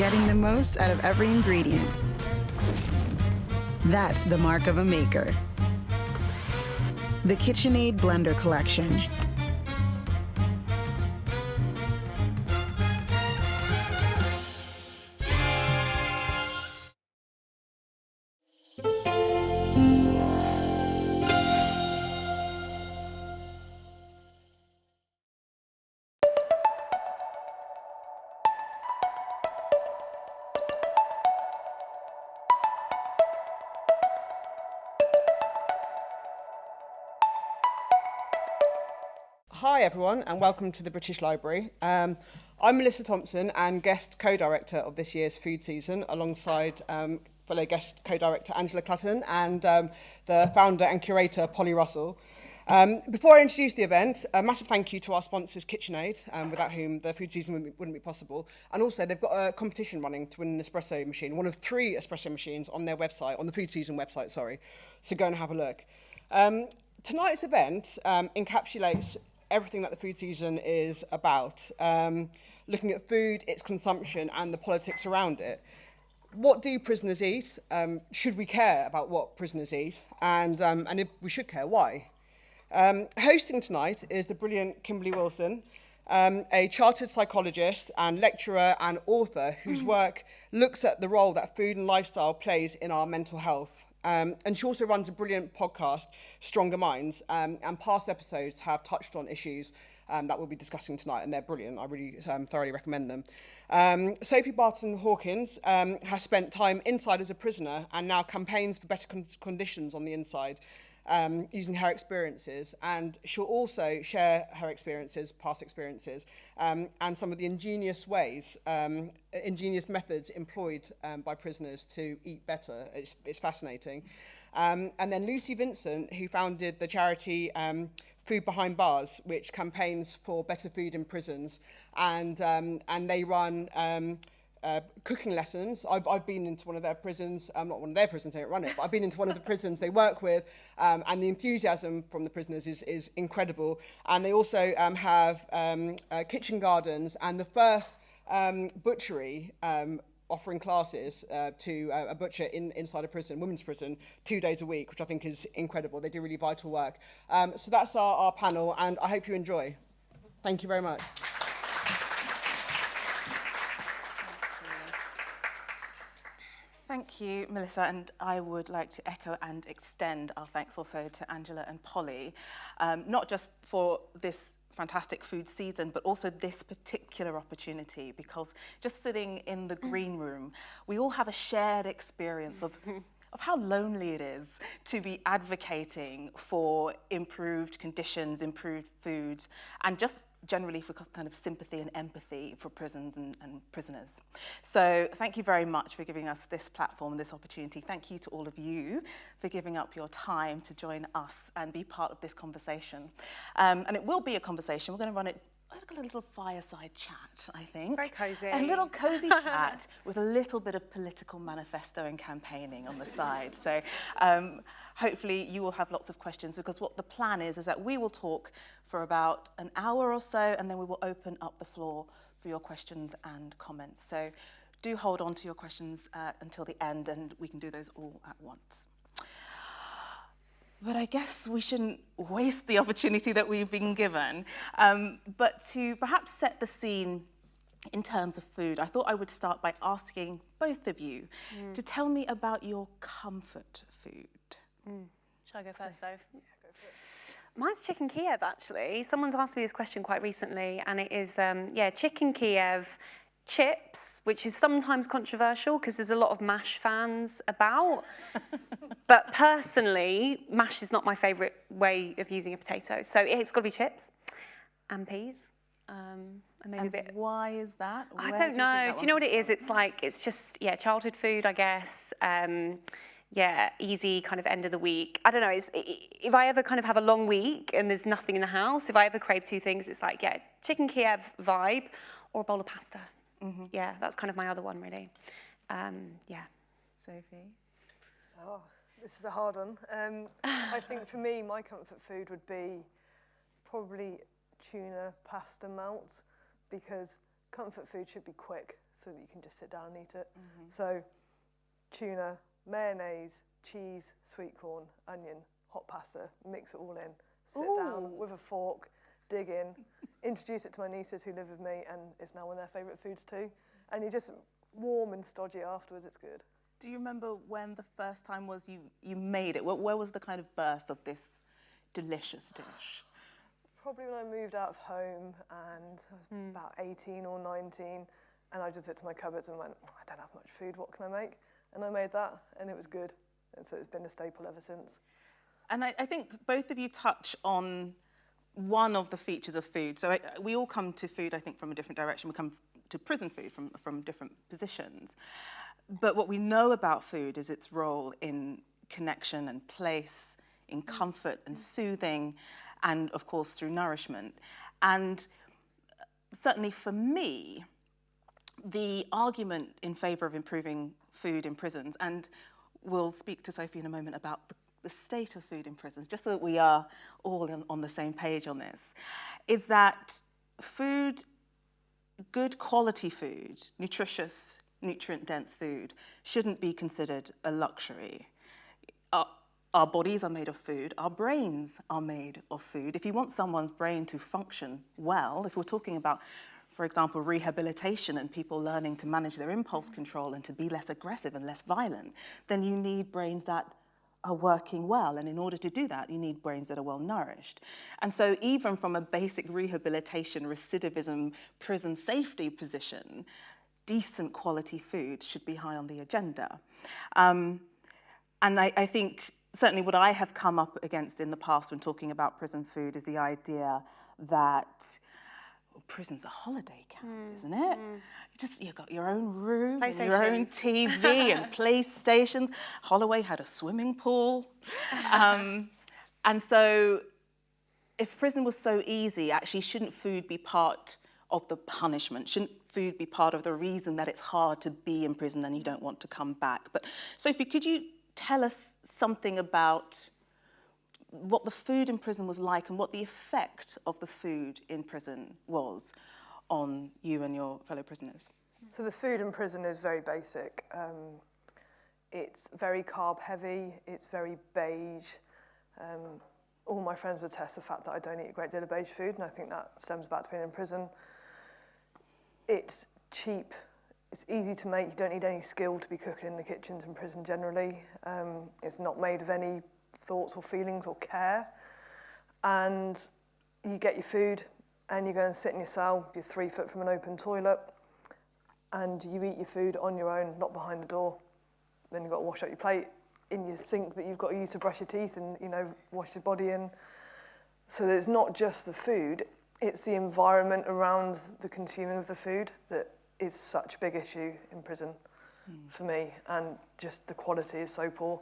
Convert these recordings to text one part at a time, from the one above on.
getting the most out of every ingredient. That's the mark of a maker. The KitchenAid Blender Collection. Hi everyone and welcome to the British Library. Um, I'm Melissa Thompson and guest co-director of this year's food season alongside um, fellow guest co-director Angela Clutton and um, the founder and curator Polly Russell. Um, before I introduce the event, a massive thank you to our sponsors KitchenAid, um, without whom the food season wouldn't be, wouldn't be possible. And also they've got a competition running to win an espresso machine, one of three espresso machines on their website, on the food season website, sorry. So go and have a look. Um, tonight's event um, encapsulates everything that the food season is about, um, looking at food, its consumption and the politics around it. What do prisoners eat? Um, should we care about what prisoners eat? And, um, and if we should care, why? Um, hosting tonight is the brilliant Kimberley Wilson, um, a chartered psychologist and lecturer and author whose work looks at the role that food and lifestyle plays in our mental health. Um, and she also runs a brilliant podcast, Stronger Minds, um, and past episodes have touched on issues um, that we'll be discussing tonight, and they're brilliant. I really um, thoroughly recommend them. Um, Sophie Barton Hawkins um, has spent time inside as a prisoner and now campaigns for better con conditions on the inside um, using her experiences and she'll also share her experiences, past experiences um, and some of the ingenious ways, um, ingenious methods employed um, by prisoners to eat better. It's, it's fascinating. Um, and then Lucy Vincent, who founded the charity um, Food Behind Bars, which campaigns for better food in prisons. And, um, and they run um, uh, cooking lessons. I've, I've been into one of their prisons, um, not one of their prisons, they don't run it, but I've been into one of the prisons they work with, um, and the enthusiasm from the prisoners is, is incredible. And they also um, have um, uh, kitchen gardens, and the first um, butchery um, offering classes uh, to uh, a butcher in, inside a prison, women's prison, two days a week, which I think is incredible. They do really vital work. Um, so that's our, our panel, and I hope you enjoy. Thank you very much. Thank you, Melissa, and I would like to echo and extend our thanks also to Angela and Polly, um, not just for this fantastic food season, but also this particular opportunity, because just sitting in the green room, we all have a shared experience of of how lonely it is to be advocating for improved conditions, improved food, and just generally for kind of sympathy and empathy for prisons and, and prisoners. So thank you very much for giving us this platform, this opportunity. Thank you to all of you for giving up your time to join us and be part of this conversation. Um, and it will be a conversation. We're going to run it a little fireside chat, I think. Very cosy. A little cosy chat with a little bit of political manifesto and campaigning on the side. So um, hopefully you will have lots of questions because what the plan is is that we will talk for about an hour or so and then we will open up the floor for your questions and comments. So do hold on to your questions uh, until the end and we can do those all at once. But I guess we shouldn't waste the opportunity that we've been given. Um, but to perhaps set the scene in terms of food, I thought I would start by asking both of you mm. to tell me about your comfort food. Mm. Shall I go first, Soph? Yeah, go for it. Mine's chicken Kiev, actually. Someone's asked me this question quite recently, and it is, um, yeah, chicken Kiev, chips, which is sometimes controversial because there's a lot of MASH fans about. but personally, MASH is not my favourite way of using a potato. So it's got to be chips and peas. Um, and maybe and a bit. Why is that? Where I don't do know. Do you know what it is? It's like, it's just, yeah, childhood food, I guess. Um, yeah, easy kind of end of the week. I don't know, it's, if I ever kind of have a long week and there's nothing in the house, if I ever crave two things, it's like, yeah, chicken Kiev vibe or a bowl of pasta. Mm -hmm. Yeah, that's kind of my other one, really. Um, yeah. Sophie? Oh, this is a hard one. Um, I think for me, my comfort food would be probably tuna pasta melt because comfort food should be quick so that you can just sit down and eat it. So tuna, mayonnaise, cheese, sweet corn, onion, hot pasta, mix it all in, sit down with a fork, dig in, introduce it to my nieces who live with me, and it's now one of their favourite foods too. And you're just warm and stodgy afterwards, it's good. Do you remember when the first time was you, you made it? Where, where was the kind of birth of this delicious dish? Probably when I moved out of home and I was about 18 or 19, and I just looked to my cupboards and went, I don't have much food, what can I make? And I made that, and it was good. And so it's been a staple ever since. And I, I think both of you touch on one of the features of food. So I, we all come to food, I think, from a different direction. We come to prison food from, from different positions. But what we know about food is its role in connection and place, in comfort and soothing, and of course through nourishment. And uh, certainly for me, the argument in favour of improving food in prisons, and we'll speak to Sophie in a moment about the, the state of food in prisons, just so that we are all in, on the same page on this, is that food, good quality food, nutritious, nutrient-dense food, shouldn't be considered a luxury. Our, our bodies are made of food, our brains are made of food. If you want someone's brain to function well, if we're talking about for example, rehabilitation and people learning to manage their impulse control and to be less aggressive and less violent, then you need brains that are working well. And in order to do that, you need brains that are well nourished. And so even from a basic rehabilitation, recidivism, prison safety position, decent quality food should be high on the agenda. Um, and I, I think certainly what I have come up against in the past when talking about prison food is the idea that well, prison's a holiday camp, mm. isn't it? Mm. Just you've got your own room, and your own TV and PlayStations. Holloway had a swimming pool, um, and so if prison was so easy, actually, shouldn't food be part of the punishment? Shouldn't food be part of the reason that it's hard to be in prison and you don't want to come back? But Sophie, could you tell us something about what the food in prison was like and what the effect of the food in prison was on you and your fellow prisoners. So the food in prison is very basic. Um, it's very carb heavy, it's very beige. Um, all my friends would test the fact that I don't eat a great deal of beige food and I think that stems back to being in prison. It's cheap, it's easy to make, you don't need any skill to be cooking in the kitchens in prison generally. Um, it's not made of any thoughts or feelings or care. And you get your food and you go and sit in your cell, you're three foot from an open toilet, and you eat your food on your own, not behind the door. Then you've got to wash out your plate in your sink that you've got to use to brush your teeth and, you know, wash your body in. So it's not just the food, it's the environment around the consuming of the food that is such a big issue in prison mm. for me. And just the quality is so poor.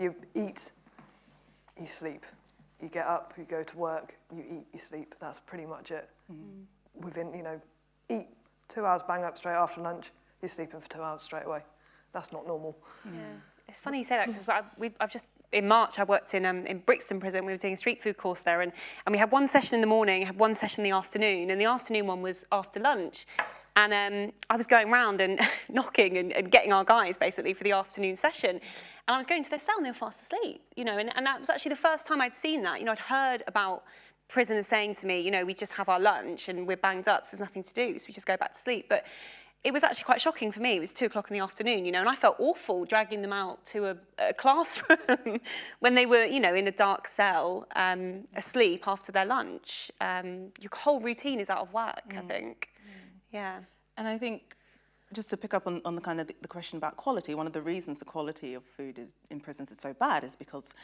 You eat you sleep. You get up, you go to work, you eat, you sleep. That's pretty much it. Mm. Within, you know, eat two hours, bang up straight after lunch, you're sleeping for two hours straight away. That's not normal. Yeah. Mm. It's funny you say that because I've just in March, I worked in, um, in Brixton Prison. We were doing a street food course there, and, and we had one session in the morning, had one session in the afternoon, and the afternoon one was after lunch. And um, I was going around and knocking and, and getting our guys basically for the afternoon session. And I was going to their cell and they were fast asleep, you know, and, and that was actually the first time I'd seen that. You know, I'd heard about prisoners saying to me, you know, we just have our lunch and we're banged up, so there's nothing to do, so we just go back to sleep. But it was actually quite shocking for me. It was two o'clock in the afternoon, you know, and I felt awful dragging them out to a, a classroom when they were, you know, in a dark cell, um, asleep after their lunch. Um, your whole routine is out of work, mm. I think. Yeah. And I think just to pick up on, on the kind of the, question about quality, one of the reasons the quality of food is, in prisons is so bad is because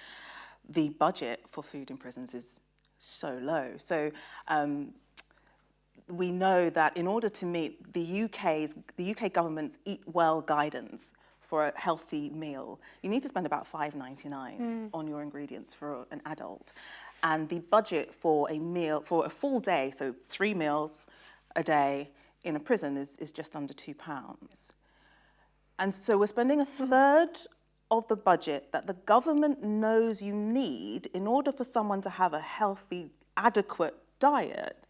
the budget for food in prisons is so low. So um, we know that in order to meet the UK's, the UK government's Eat Well guidance for a healthy meal, you need to spend about 5.99 mm. on your ingredients for an adult. And the budget for a meal, for a full day, so three meals a day, in a prison is, is just under two pounds. And so we're spending a third of the budget that the government knows you need in order for someone to have a healthy, adequate diet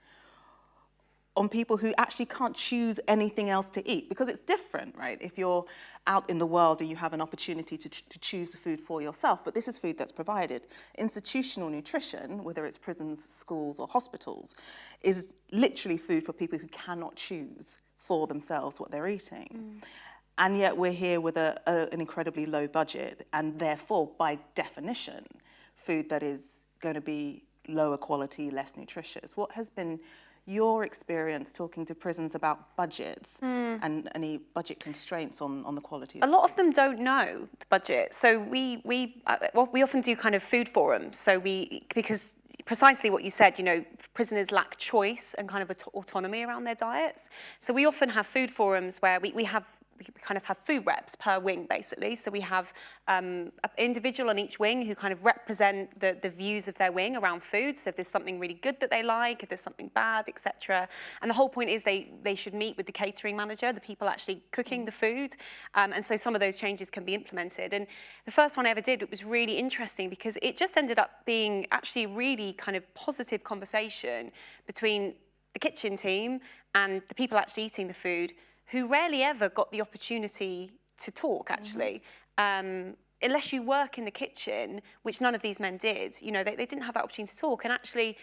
on people who actually can't choose anything else to eat because it's different, right? If you're out in the world and you have an opportunity to, to choose the food for yourself, but this is food that's provided. Institutional nutrition, whether it's prisons, schools or hospitals, is literally food for people who cannot choose for themselves what they're eating. Mm. And yet we're here with a, a, an incredibly low budget and therefore, by definition, food that is going to be lower quality, less nutritious. What has been your experience talking to prisons about budgets mm. and any budget constraints on, on the quality? A lot of them don't know the budget. So we, we, uh, well, we often do kind of food forums. So we, because precisely what you said, you know, prisoners lack choice and kind of autonomy around their diets. So we often have food forums where we, we have we kind of have food reps per wing, basically. So we have um, an individual on each wing who kind of represent the, the views of their wing around food. So if there's something really good that they like, if there's something bad, etc. And the whole point is they, they should meet with the catering manager, the people actually cooking the food. Um, and so some of those changes can be implemented. And the first one I ever did, it was really interesting because it just ended up being actually really kind of positive conversation between the kitchen team and the people actually eating the food who rarely ever got the opportunity to talk, actually. Mm -hmm. um, unless you work in the kitchen, which none of these men did, you know, they, they didn't have that opportunity to talk. And actually,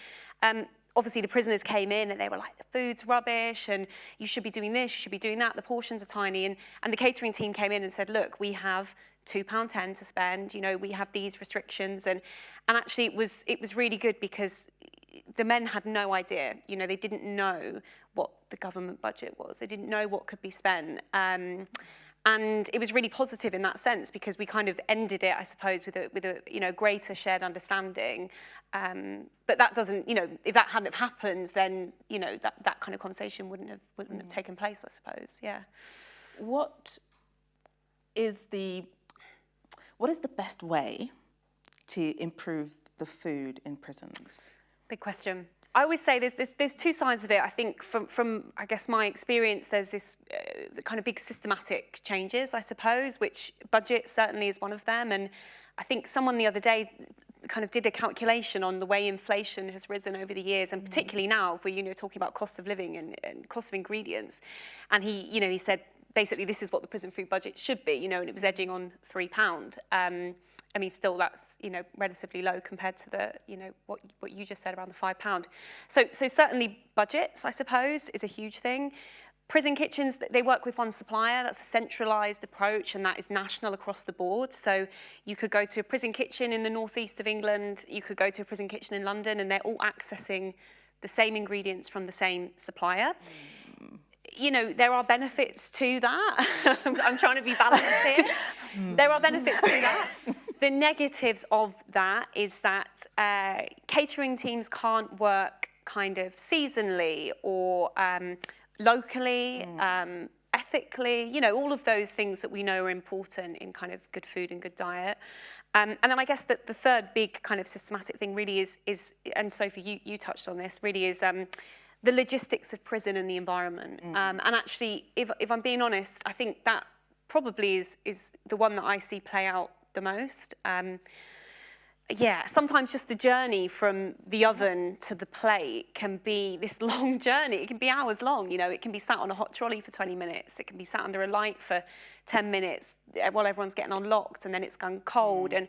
um, obviously the prisoners came in and they were like, the food's rubbish and you should be doing this, you should be doing that, the portions are tiny. And, and the catering team came in and said, look, we have £2.10 to spend, you know, we have these restrictions. And, and actually it was, it was really good because the men had no idea, you know, they didn't know what the government budget was. They didn't know what could be spent. Um, and it was really positive in that sense because we kind of ended it, I suppose, with a, with a you know, greater shared understanding. Um, but that doesn't, you know, if that hadn't have happened, then, you know, that, that kind of conversation wouldn't have, wouldn't mm. have taken place, I suppose, yeah. What is the, what is the best way to improve the food in prisons? Big question. I always say there's, there's, there's two sides of it. I think from, from I guess, my experience, there's this uh, kind of big systematic changes, I suppose, which budget certainly is one of them. And I think someone the other day kind of did a calculation on the way inflation has risen over the years, and mm. particularly now, if we're you know, talking about cost of living and, and cost of ingredients. And he, you know, he said, basically, this is what the prison food budget should be, you know, and it was edging on £3. Um, I mean, still that's, you know, relatively low compared to the, you know, what, what you just said around the five pound. So, so certainly budgets, I suppose, is a huge thing. Prison kitchens, they work with one supplier. That's a centralised approach and that is national across the board. So you could go to a prison kitchen in the northeast of England, you could go to a prison kitchen in London and they're all accessing the same ingredients from the same supplier. Mm. You know, there are benefits to that. I'm trying to be balanced here. there are benefits to that. The negatives of that is that uh, catering teams can't work kind of seasonally or um, locally, mm. um, ethically, you know, all of those things that we know are important in kind of good food and good diet. Um, and then I guess that the third big kind of systematic thing really is, is and Sophie, you, you touched on this, really is um, the logistics of prison and the environment. Mm. Um, and actually, if, if I'm being honest, I think that probably is, is the one that I see play out the most. Um, yeah, sometimes just the journey from the oven to the plate can be this long journey. It can be hours long, you know, it can be sat on a hot trolley for 20 minutes. It can be sat under a light for 10 minutes while everyone's getting unlocked and then it's gone cold. Mm. And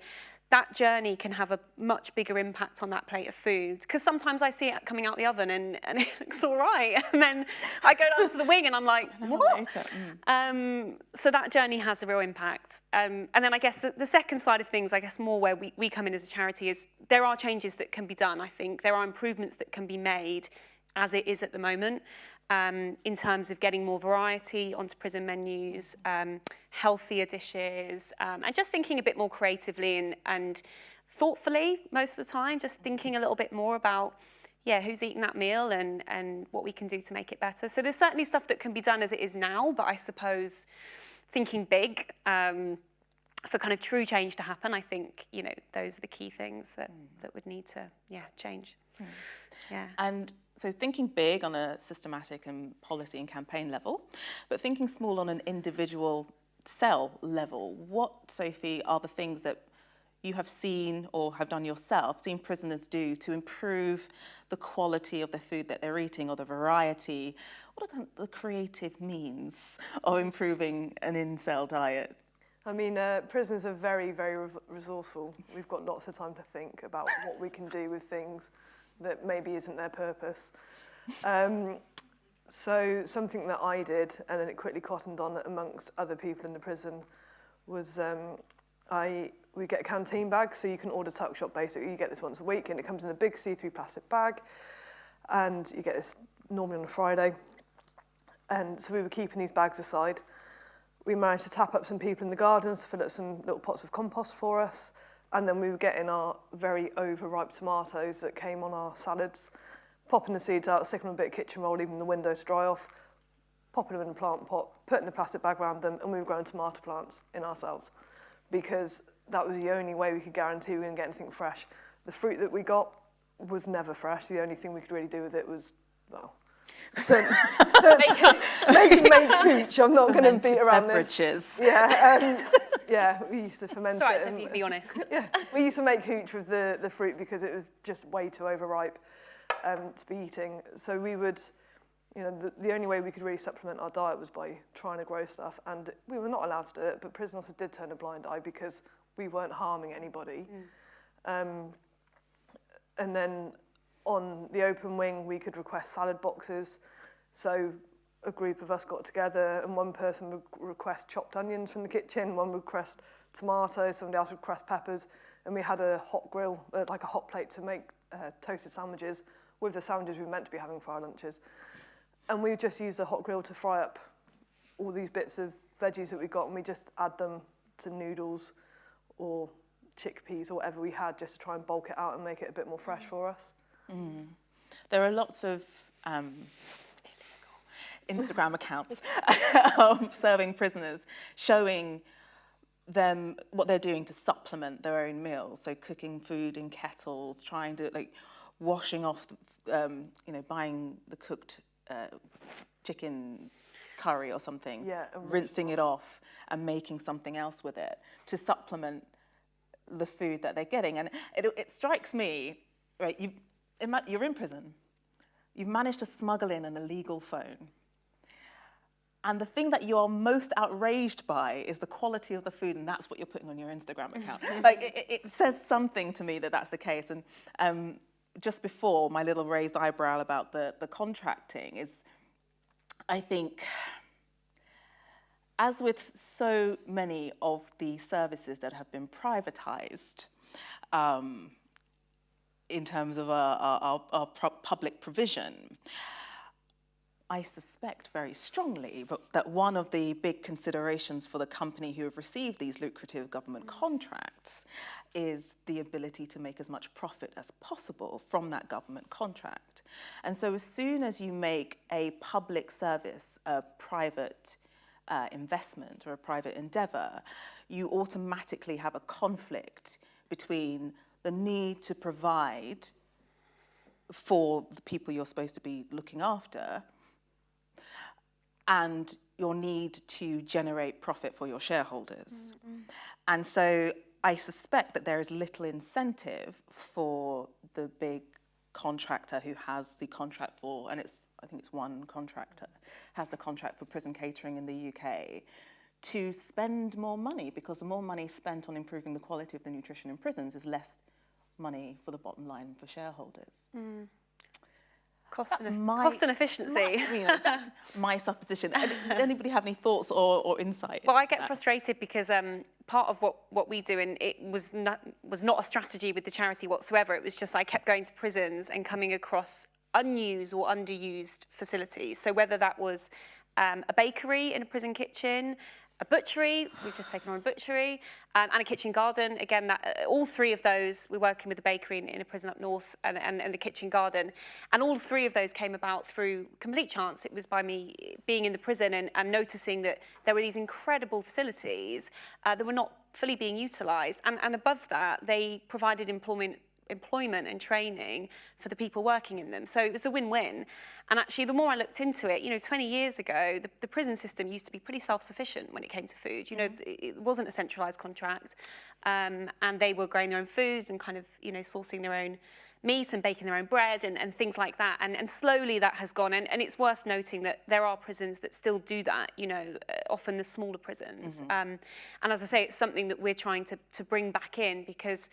that journey can have a much bigger impact on that plate of food. Because sometimes I see it coming out the oven and, and it looks all right. And then I go down to the wing and I'm like, what? Mm. Um, so that journey has a real impact. Um, and then I guess the, the second side of things, I guess more where we, we come in as a charity is there are changes that can be done, I think. There are improvements that can be made as it is at the moment um, in terms of getting more variety onto prison menus, um, healthier dishes, um, and just thinking a bit more creatively and, and thoughtfully most of the time, just thinking a little bit more about yeah, who's eating that meal and, and what we can do to make it better. So there's certainly stuff that can be done as it is now, but I suppose thinking big um, for kind of true change to happen, I think, you know, those are the key things that, mm. that would need to, yeah, change. Mm. Yeah. And so thinking big on a systematic and policy and campaign level, but thinking small on an individual cell level, what, Sophie, are the things that you have seen or have done yourself, seen prisoners do to improve the quality of the food that they're eating or the variety? What are the creative means of improving an in-cell diet? I mean, uh, prisoners are very, very re resourceful. We've got lots of time to think about what we can do with things that maybe isn't their purpose. Um, so something that I did, and then it quickly cottoned on amongst other people in the prison, was um, I we get a canteen bag, so you can order tuck shop basically. You get this once a week, and it comes in a big C3 plastic bag, and you get this normally on a Friday. And so we were keeping these bags aside. We managed to tap up some people in the gardens to fill up some little pots of compost for us. And then we were getting our very overripe tomatoes that came on our salads, popping the seeds out, sticking them a bit of kitchen roll, leaving the window to dry off, popping them in a plant pot, putting the plastic bag around them, and we were growing tomato plants in ourselves because that was the only way we could guarantee we were going to get anything fresh. The fruit that we got was never fresh. The only thing we could really do with it was, well, make, make hooch. I'm not going to beat around beverages. this. Yeah, um, yeah. We used to ferment Sorry, it. so you be honest. Yeah, we used to make hooch with the the fruit because it was just way too overripe um, to be eating. So we would, you know, the, the only way we could really supplement our diet was by trying to grow stuff, and we were not allowed to do it. But prison officers did turn a blind eye because we weren't harming anybody. Mm. Um, and then on the open wing, we could request salad boxes. So a group of us got together and one person would request chopped onions from the kitchen, one would request tomatoes, somebody else would request peppers, and we had a hot grill, uh, like a hot plate to make uh, toasted sandwiches with the sandwiches we were meant to be having for our lunches. And we just used the hot grill to fry up all these bits of veggies that we got and we just add them to noodles or chickpeas or whatever we had just to try and bulk it out and make it a bit more fresh for us. Mm. There are lots of um, Instagram accounts of serving prisoners showing them what they're doing to supplement their own meals. So cooking food in kettles, trying to like washing off, um, you know, buying the cooked uh, chicken curry or something, yeah, rinsing it off and making something else with it to supplement the food that they're getting. And it, it strikes me, right, you, you're in prison, you've managed to smuggle in an illegal phone. And the thing that you're most outraged by is the quality of the food, and that's what you're putting on your Instagram account. like, it, it, says something to me that that's the case. And um, just before, my little raised eyebrow about the, the contracting is, I think, as with so many of the services that have been privatized, um, in terms of our, our, our public provision, I suspect very strongly that one of the big considerations for the company who have received these lucrative government contracts is the ability to make as much profit as possible from that government contract. And so as soon as you make a public service a private uh, investment or a private endeavour, you automatically have a conflict between the need to provide for the people you're supposed to be looking after and your need to generate profit for your shareholders. Mm. And so I suspect that there is little incentive for the big contractor who has the contract for, and it's I think it's one contractor, has the contract for prison catering in the UK, to spend more money because the more money spent on improving the quality of the nutrition in prisons is less money for the bottom line for shareholders. Mm. Cost, and, my, cost and efficiency. My, you know, that's my supposition. Anybody have any thoughts or, or insight? Well, I get that? frustrated because um, part of what, what we do, and it was not, was not a strategy with the charity whatsoever. It was just I kept going to prisons and coming across unused or underused facilities. So whether that was um, a bakery in a prison kitchen, a butchery, we've just taken on a butchery, um, and a kitchen garden. Again, that, uh, all three of those, we're working with a bakery in, in a prison up north and, and, and the kitchen garden. And all three of those came about through complete chance. It was by me being in the prison and, and noticing that there were these incredible facilities uh, that were not fully being utilised. And, and above that, they provided employment employment and training for the people working in them. So it was a win-win. And actually, the more I looked into it, you know, 20 years ago, the, the prison system used to be pretty self-sufficient when it came to food. You know, it wasn't a centralised contract, um, and they were growing their own food and kind of, you know, sourcing their own meat and baking their own bread and, and things like that. And, and slowly that has gone. And, and it's worth noting that there are prisons that still do that, you know, uh, often the smaller prisons. Mm -hmm. um, and as I say, it's something that we're trying to, to bring back in because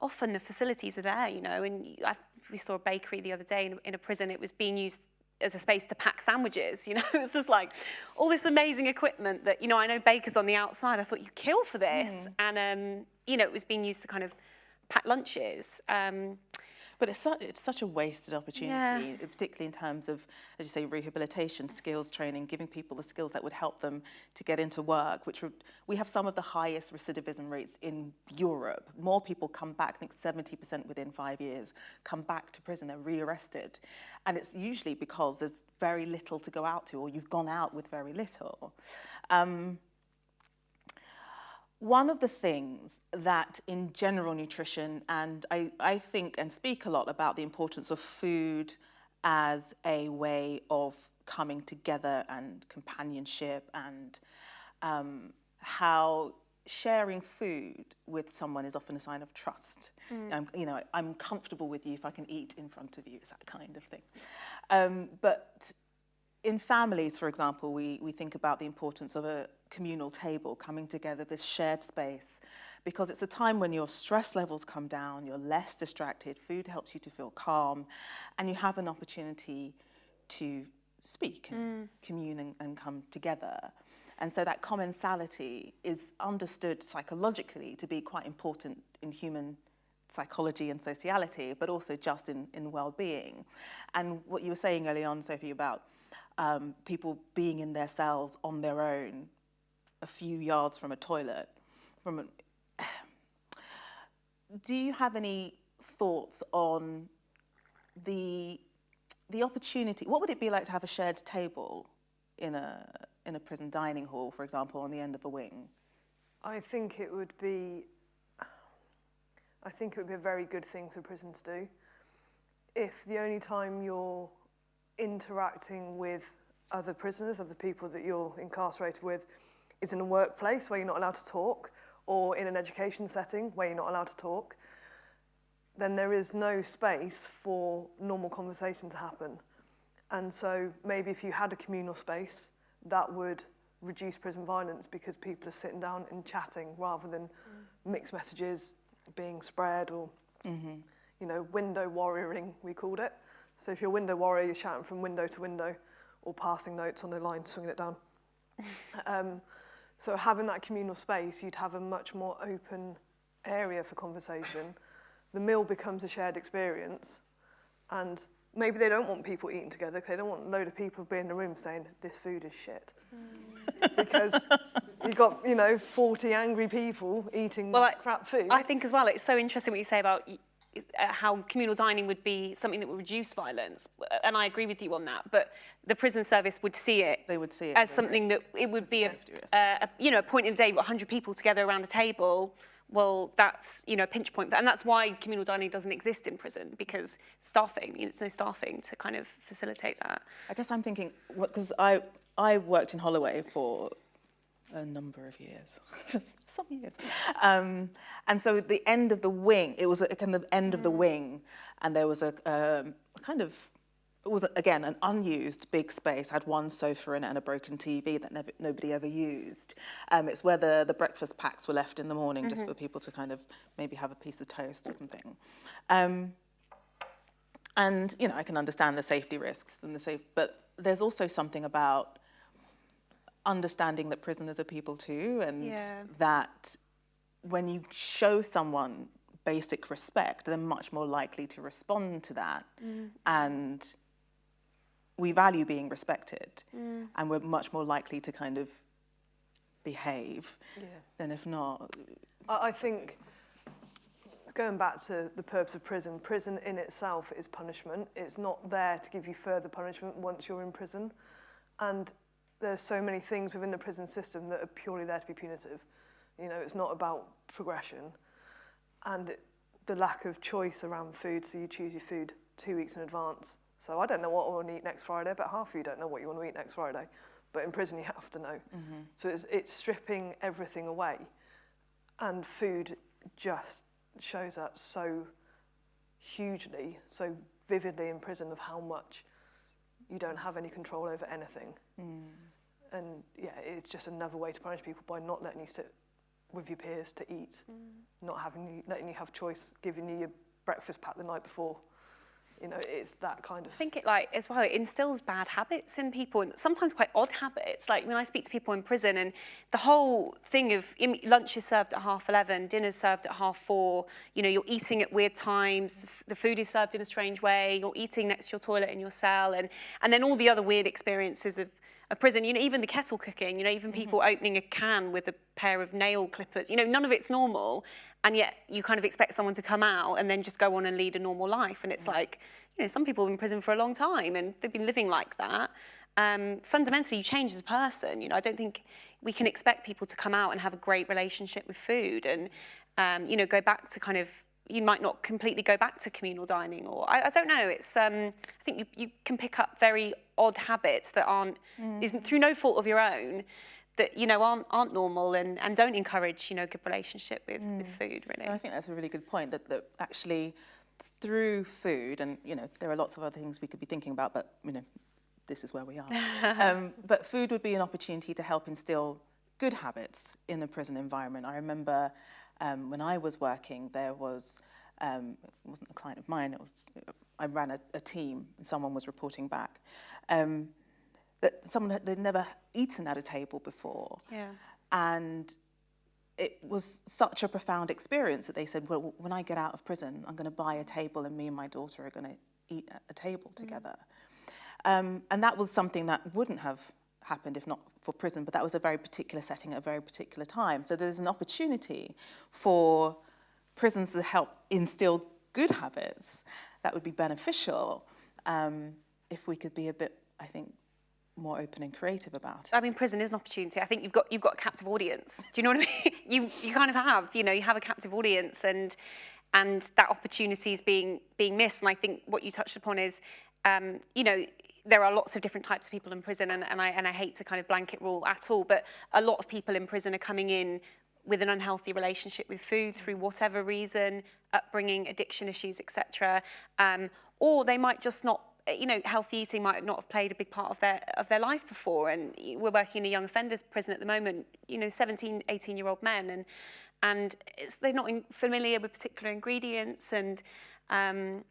often the facilities are there, you know, and I, we saw a bakery the other day in, in a prison, it was being used as a space to pack sandwiches, you know, it's just like all this amazing equipment that, you know, I know bakers on the outside, I thought you kill for this. Mm. And, um, you know, it was being used to kind of pack lunches. Um, But it's, su it's such a wasted opportunity, yeah. particularly in terms of, as you say, rehabilitation, skills training, giving people the skills that would help them to get into work, which would, we have some of the highest recidivism rates in Europe. More people come back, I think 70% within five years, come back to prison, they're rearrested. And it's usually because there's very little to go out to, or you've gone out with very little. Um, one of the things that in general nutrition, and I, I think and speak a lot about the importance of food as a way of coming together and companionship and um, how sharing food with someone is often a sign of trust. Mm. I'm, you know, I'm comfortable with you if I can eat in front of you, it's that kind of thing. Um, but in families, for example, we, we think about the importance of a communal table, coming together, this shared space, because it's a time when your stress levels come down, you're less distracted, food helps you to feel calm, and you have an opportunity to speak and mm. commune and, and come together. And so that commensality is understood psychologically to be quite important in human psychology and sociality, but also just in, in well-being. And what you were saying early on, Sophie, about um, people being in their cells on their own, a few yards from a toilet. From an, do you have any thoughts on the the opportunity? What would it be like to have a shared table in a in a prison dining hall, for example, on the end of a wing? I think it would be. I think it would be a very good thing for prison to do. If the only time you're interacting with other prisoners, other people that you're incarcerated with, is in a workplace where you're not allowed to talk, or in an education setting where you're not allowed to talk, then there is no space for normal conversation to happen. And so maybe if you had a communal space, that would reduce prison violence because people are sitting down and chatting rather than mm. mixed messages being spread or, mm -hmm. you know, window warrioring, we called it. So if you're a window warrior, you're shouting from window to window or passing notes on the line, swinging it down. um, so having that communal space, you'd have a much more open area for conversation. The meal becomes a shared experience and maybe they don't want people eating together because they don't want a load of people being in the room saying, this food is shit. Mm. because you've got, you know, 40 angry people eating well, crap food. I think as well, it's so interesting what you say about Uh, how communal dining would be something that would reduce violence. And I agree with you on that. But the prison service would see it, they would see it as something risk. that it would be a, a, uh, a, you know, a point in the day, 100 people together around a table, well, that's, you know, a pinch point. And that's why communal dining doesn't exist in prison, because staffing, you know, there's no staffing to kind of facilitate that. I guess I'm thinking, because I, I worked in Holloway for a number of years, some years. Um, and so at the end of the wing, it was a kind of end of the mm. wing, and there was a, um, kind of, it was again an unused big space, had one sofa in it and a broken TV that never, nobody ever used. Um, it's where the, the breakfast packs were left in the morning mm -hmm. just mm-hmm. for people to kind of maybe have a piece of toast or something. Um, and, you know, I can understand the safety risks and the safe, but there's also something about understanding that prisoners are people too and yeah. that when you show someone basic respect, they're much more likely to respond to that. Mm. And we value being respected mm. and we're much more likely to kind of behave yeah. than if not. I think going back to the purpose of prison, prison in itself is punishment. It's not there to give you further punishment once you're in prison. And there's so many things within the prison system that are purely there to be punitive. You know, it's not about progression. And it, the lack of choice around food, so you choose your food two weeks in advance. So I don't know what I want to eat next Friday, but half of you don't know what you want to eat next Friday. But in prison, you have to know. Mm-hmm. So it's, it's stripping everything away. And food just shows that so hugely, so vividly in prison of how much you don't have any control over anything. Mm. and yeah, it's just another way to punish people by not letting you sit with your peers to eat, mm. not having you, letting you have choice, giving you your breakfast pack the night before. You know, it's that kind of. I think it like as well. It instills bad habits in people, and sometimes quite odd habits. Like when I speak to people in prison, and the whole thing of lunch is served at half eleven, dinner's served at half four. You know, you're eating at weird times. The food is served in a strange way. You're eating next to your toilet in your cell, and and then all the other weird experiences of a prison, you know, even the kettle cooking, you know, even people mm-hmm. opening a can with a pair of nail clippers, you know, none of it's normal. And yet you kind of expect someone to come out and then just go on and lead a normal life. And it's like, you know, some people have been in prison for a long time and they've been living like that. Um, fundamentally, you change as a person. You know, I don't think we can expect people to come out and have a great relationship with food and, um, you know, go back to kind of you might not completely go back to communal dining or I, I don't know it's um, I think you, you can pick up very odd habits that aren't mm. is through no fault of your own that you know aren't aren't normal and, and don't encourage you know good relationship with, mm. with food really. I think that's a really good point that, that actually through food and you know there are lots of other things we could be thinking about but you know this is where we are um, but food would be an opportunity to help instill good habits in a prison environment. I remember um, when I was working, there was, um, it wasn't a client of mine, it was, I ran a, a team and someone was reporting back. Um, that someone had they'd never eaten at a table before. Yeah. And it was such a profound experience that they said, well, when I get out of prison, I'm going to buy a table and me and my daughter are going to eat at a table mm. together. Um, and that was something that wouldn't have happened if not for prison, but that was a very particular setting at a very particular time. So there's an opportunity for prisons to help instill good habits that would be beneficial um, if we could be a bit, I think, more open and creative about it. I mean, prison is an opportunity. I think you've got you've got a captive audience. Do you know what I mean? you you kind of have, you know, you have a captive audience, and and that opportunity is being being missed. And I think what you touched upon is, um, you know, there are lots of different types of people in prison, and, and, I, and I hate to kind of blanket rule at all, but a lot of people in prison are coming in with an unhealthy relationship with food through whatever reason, upbringing, addiction issues, etc. Um, or they might just not you know, healthy eating might not have played a big part of their of their life before. And we're working in a young offenders prison at the moment, you know, 17, 18 year old men, and and they're not in, familiar with particular ingredients, and um,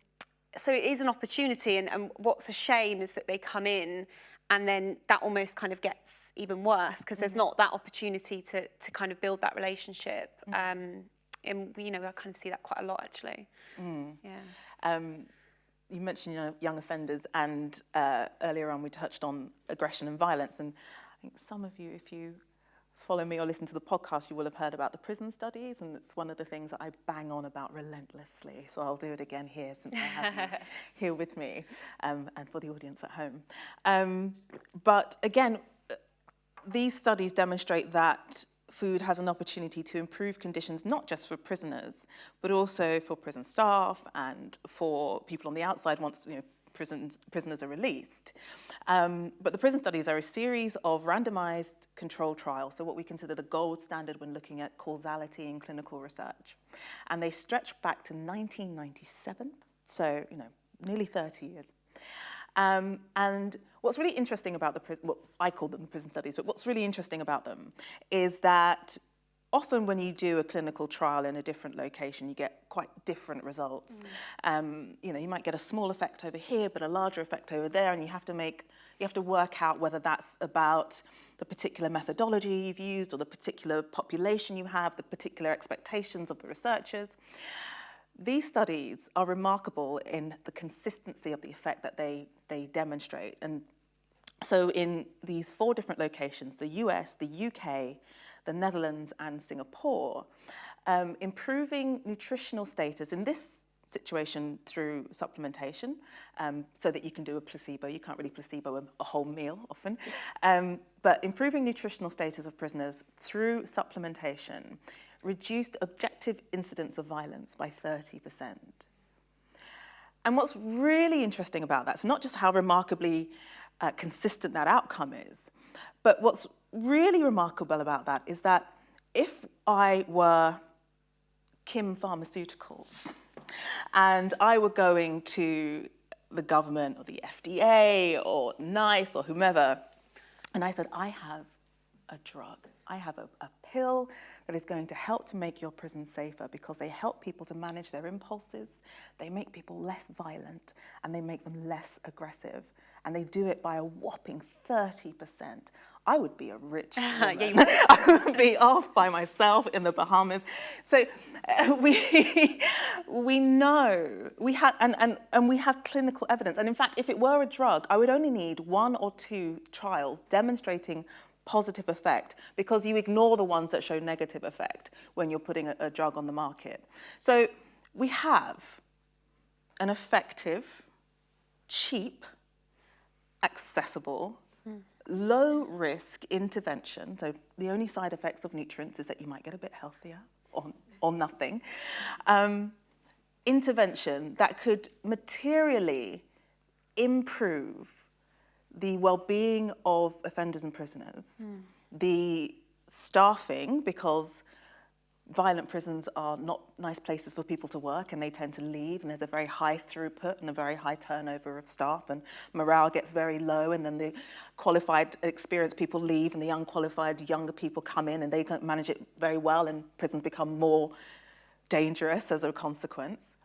so it is an opportunity. And, and what's a shame is that they come in and then that almost kind of gets even worse because there's mm -hmm. not that opportunity to to kind of build that relationship mm -hmm. um and you know I kind of see that quite a lot actually mm. yeah um you mentioned you know, young offenders and uh, earlier on we touched on aggression and violence and I think some of you if you follow me or listen to the podcast you will have heard about the prison studies and it's one of the things that I bang on about relentlessly so I'll do it again here since I have you here with me um, and for the audience at home. Um, but again these studies demonstrate that food has an opportunity to improve conditions not just for prisoners, but also for prison staff and for people on the outside once you know, prisons, prisoners are released. Um, but the prison studies are a series of randomized control trials, so what we consider the gold standard when looking at causality in clinical research. And they stretch back to 1997, so, you know, nearly 30 years. Um, and what's really interesting about the, well, I call them the prison studies, but what's really interesting about them is that often when you do a clinical trial in a different location, you get quite different results. Mm. Um, you know, you might get a small effect over here, but a larger effect over there, and you have to make you have to work out whether that's about the particular methodology you've used or the particular population you have, the particular expectations of the researchers. These studies are remarkable in the consistency of the effect that they, they demonstrate. And so in these four different locations, the US, the UK, the Netherlands and Singapore, um, improving nutritional status in this situation through supplementation um, so that you can do a placebo. You can't really placebo a, a whole meal often. Um, but improving nutritional status of prisoners through supplementation reduced objective incidence of violence by 30%. And what's really interesting about that is not just how remarkably uh, consistent that outcome is, but what's really remarkable about that is that if I were Kim Pharmaceuticals and I were going to the government or the FDA or NICE or whomever, and I said, I have a drug, I have a, a pill that is going to help to make your prison safer because they help people to manage their impulses, they make people less violent, and they make them less aggressive. And they do it by a whopping 30%. I would be a rich woman. yeah, I would be off by myself in the Bahamas. So uh, we, we know, we have, and, and, and we have clinical evidence. And in fact, if it were a drug, I would only need one or two trials demonstrating positive effect because you ignore the ones that show negative effect when you're putting a, a drug on the market. So we have an effective, cheap, accessible, low risk intervention. So the only side effects of nutrients is that you might get a bit healthier or, or nothing. Um, intervention that could materially improve the well-being of offenders and prisoners, mm. the staffing, because violent prisons are not nice places for people to work and they tend to leave and there's a very high throughput and a very high turnover of staff and morale gets very low and then the qualified experienced people leave and the unqualified younger people come in and they can manage it very well and prisons become more dangerous as a consequence.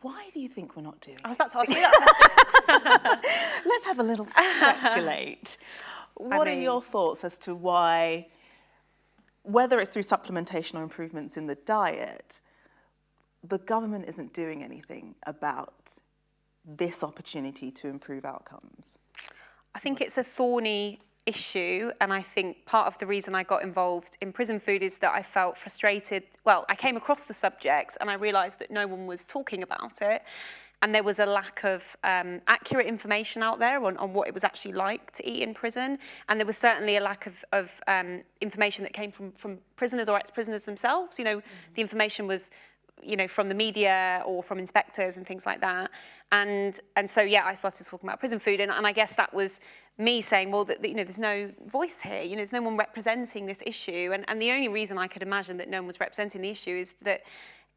Why do you think we're not doing I was about to ask you that Let's have a little speculate. what I mean, are your thoughts as to why, whether it's through supplementation or improvements in the diet, the government isn't doing anything about this opportunity to improve outcomes? I think it's a thorny issue and I think part of the reason I got involved in prison food is that I felt frustrated. Well, I came across the subject and I realised that no one was talking about it and there was a lack of um, accurate information out there on, on what it was actually like to eat in prison and there was certainly a lack of, of um, information that came from, from prisoners or ex-prisoners themselves. You know, mm -hmm. the information was you know, from the media or from inspectors and things like that. And, and so, yeah, I started talking about prison food. And, and I guess that was me saying, well, that, you know, there's no voice here. You know, there's no one representing this issue. And, and the only reason I could imagine that no one was representing the issue is that,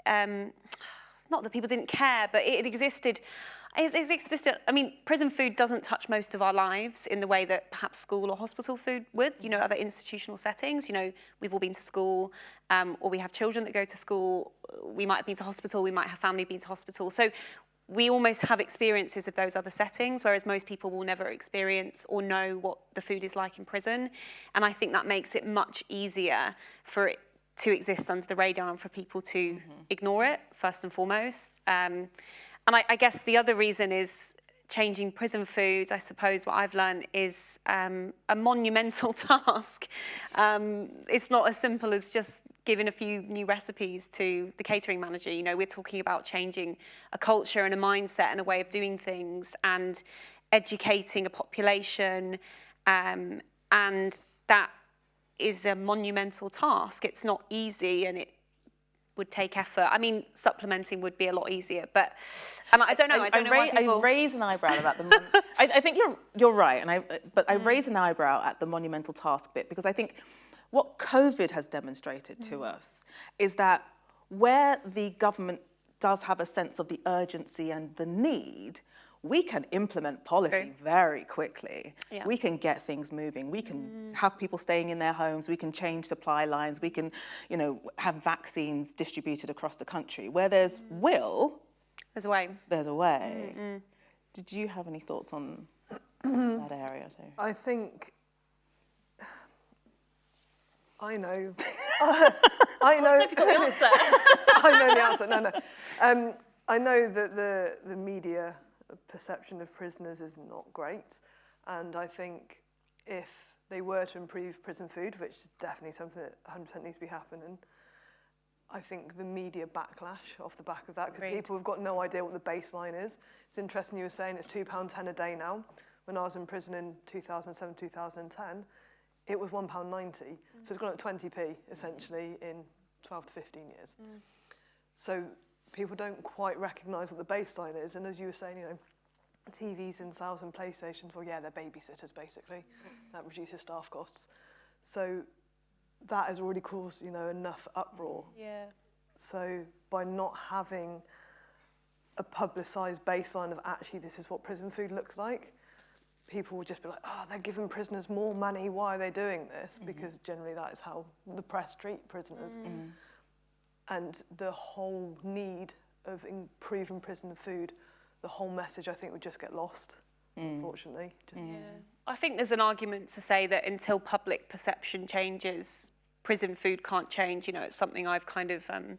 um, not that people didn't care, but it existed It's, it's I mean, prison food doesn't touch most of our lives in the way that perhaps school or hospital food would, you know, other institutional settings. You know, we've all been to school, um, or we have children that go to school, we might have been to hospital, we might have family been to hospital. So we almost have experiences of those other settings, whereas most people will never experience or know what the food is like in prison. And I think that makes it much easier for it to exist under the radar and for people to mm -hmm. ignore it, first and foremost. Um, and I, I guess the other reason is changing prison food, I suppose what I've learned is um, a monumental task. Um, it's not as simple as just giving a few new recipes to the catering manager. You know, we're talking about changing a culture and a mindset and a way of doing things and educating a population. Um, and that is a monumental task. It's not easy and it would take effort. I mean, supplementing would be a lot easier, but and I don't know. I, I don't I know why people... I raise an eyebrow about the. I, I, think you're you're right, and I but I mm. raise an eyebrow at the monumental task bit because I think what COVID has demonstrated mm. to us is that where the government does have a sense of the urgency and the need, we can implement policy okay. very quickly. Yeah. We can get things moving. We can mm. have people staying in their homes. We can change supply lines. We can, you know, have vaccines distributed across the country. Where there's mm. will, there's a way. There's a way. Mm -mm. Did you have any thoughts on that area? So I think I know. I know. I know the answer. No, no. Um, I know that the the media perception of prisoners is not great. And I think if they were to improve prison food, which is definitely something that 100% needs to be happening, I think the media backlash off the back of that, because people have got no idea what the baseline is. It's interesting you were saying it's £2.10 a day now. When I was in prison in 2007, 2010, it was £1.90. Mm. So it's gone up 20p, essentially, in 12 to 15 years. Mm. So people don't quite recognise what the baseline is. And as you were saying, you know, TVs and sales and PlayStations, well, yeah, they're babysitters basically. That reduces staff costs. So that has already caused, you know, enough uproar. Yeah. So by not having a publicised baseline of actually this is what prison food looks like, people will just be like, oh, they're giving prisoners more money. Why are they doing this? Mm-hmm. Because generally that is how the press treat prisoners. Mm. And the whole need of improving prison food, the whole message I think would just get lost, mm. unfortunately. Just, mm. I think there's an argument to say that until public perception changes, prison food can't change. You know, it's something I've kind of um,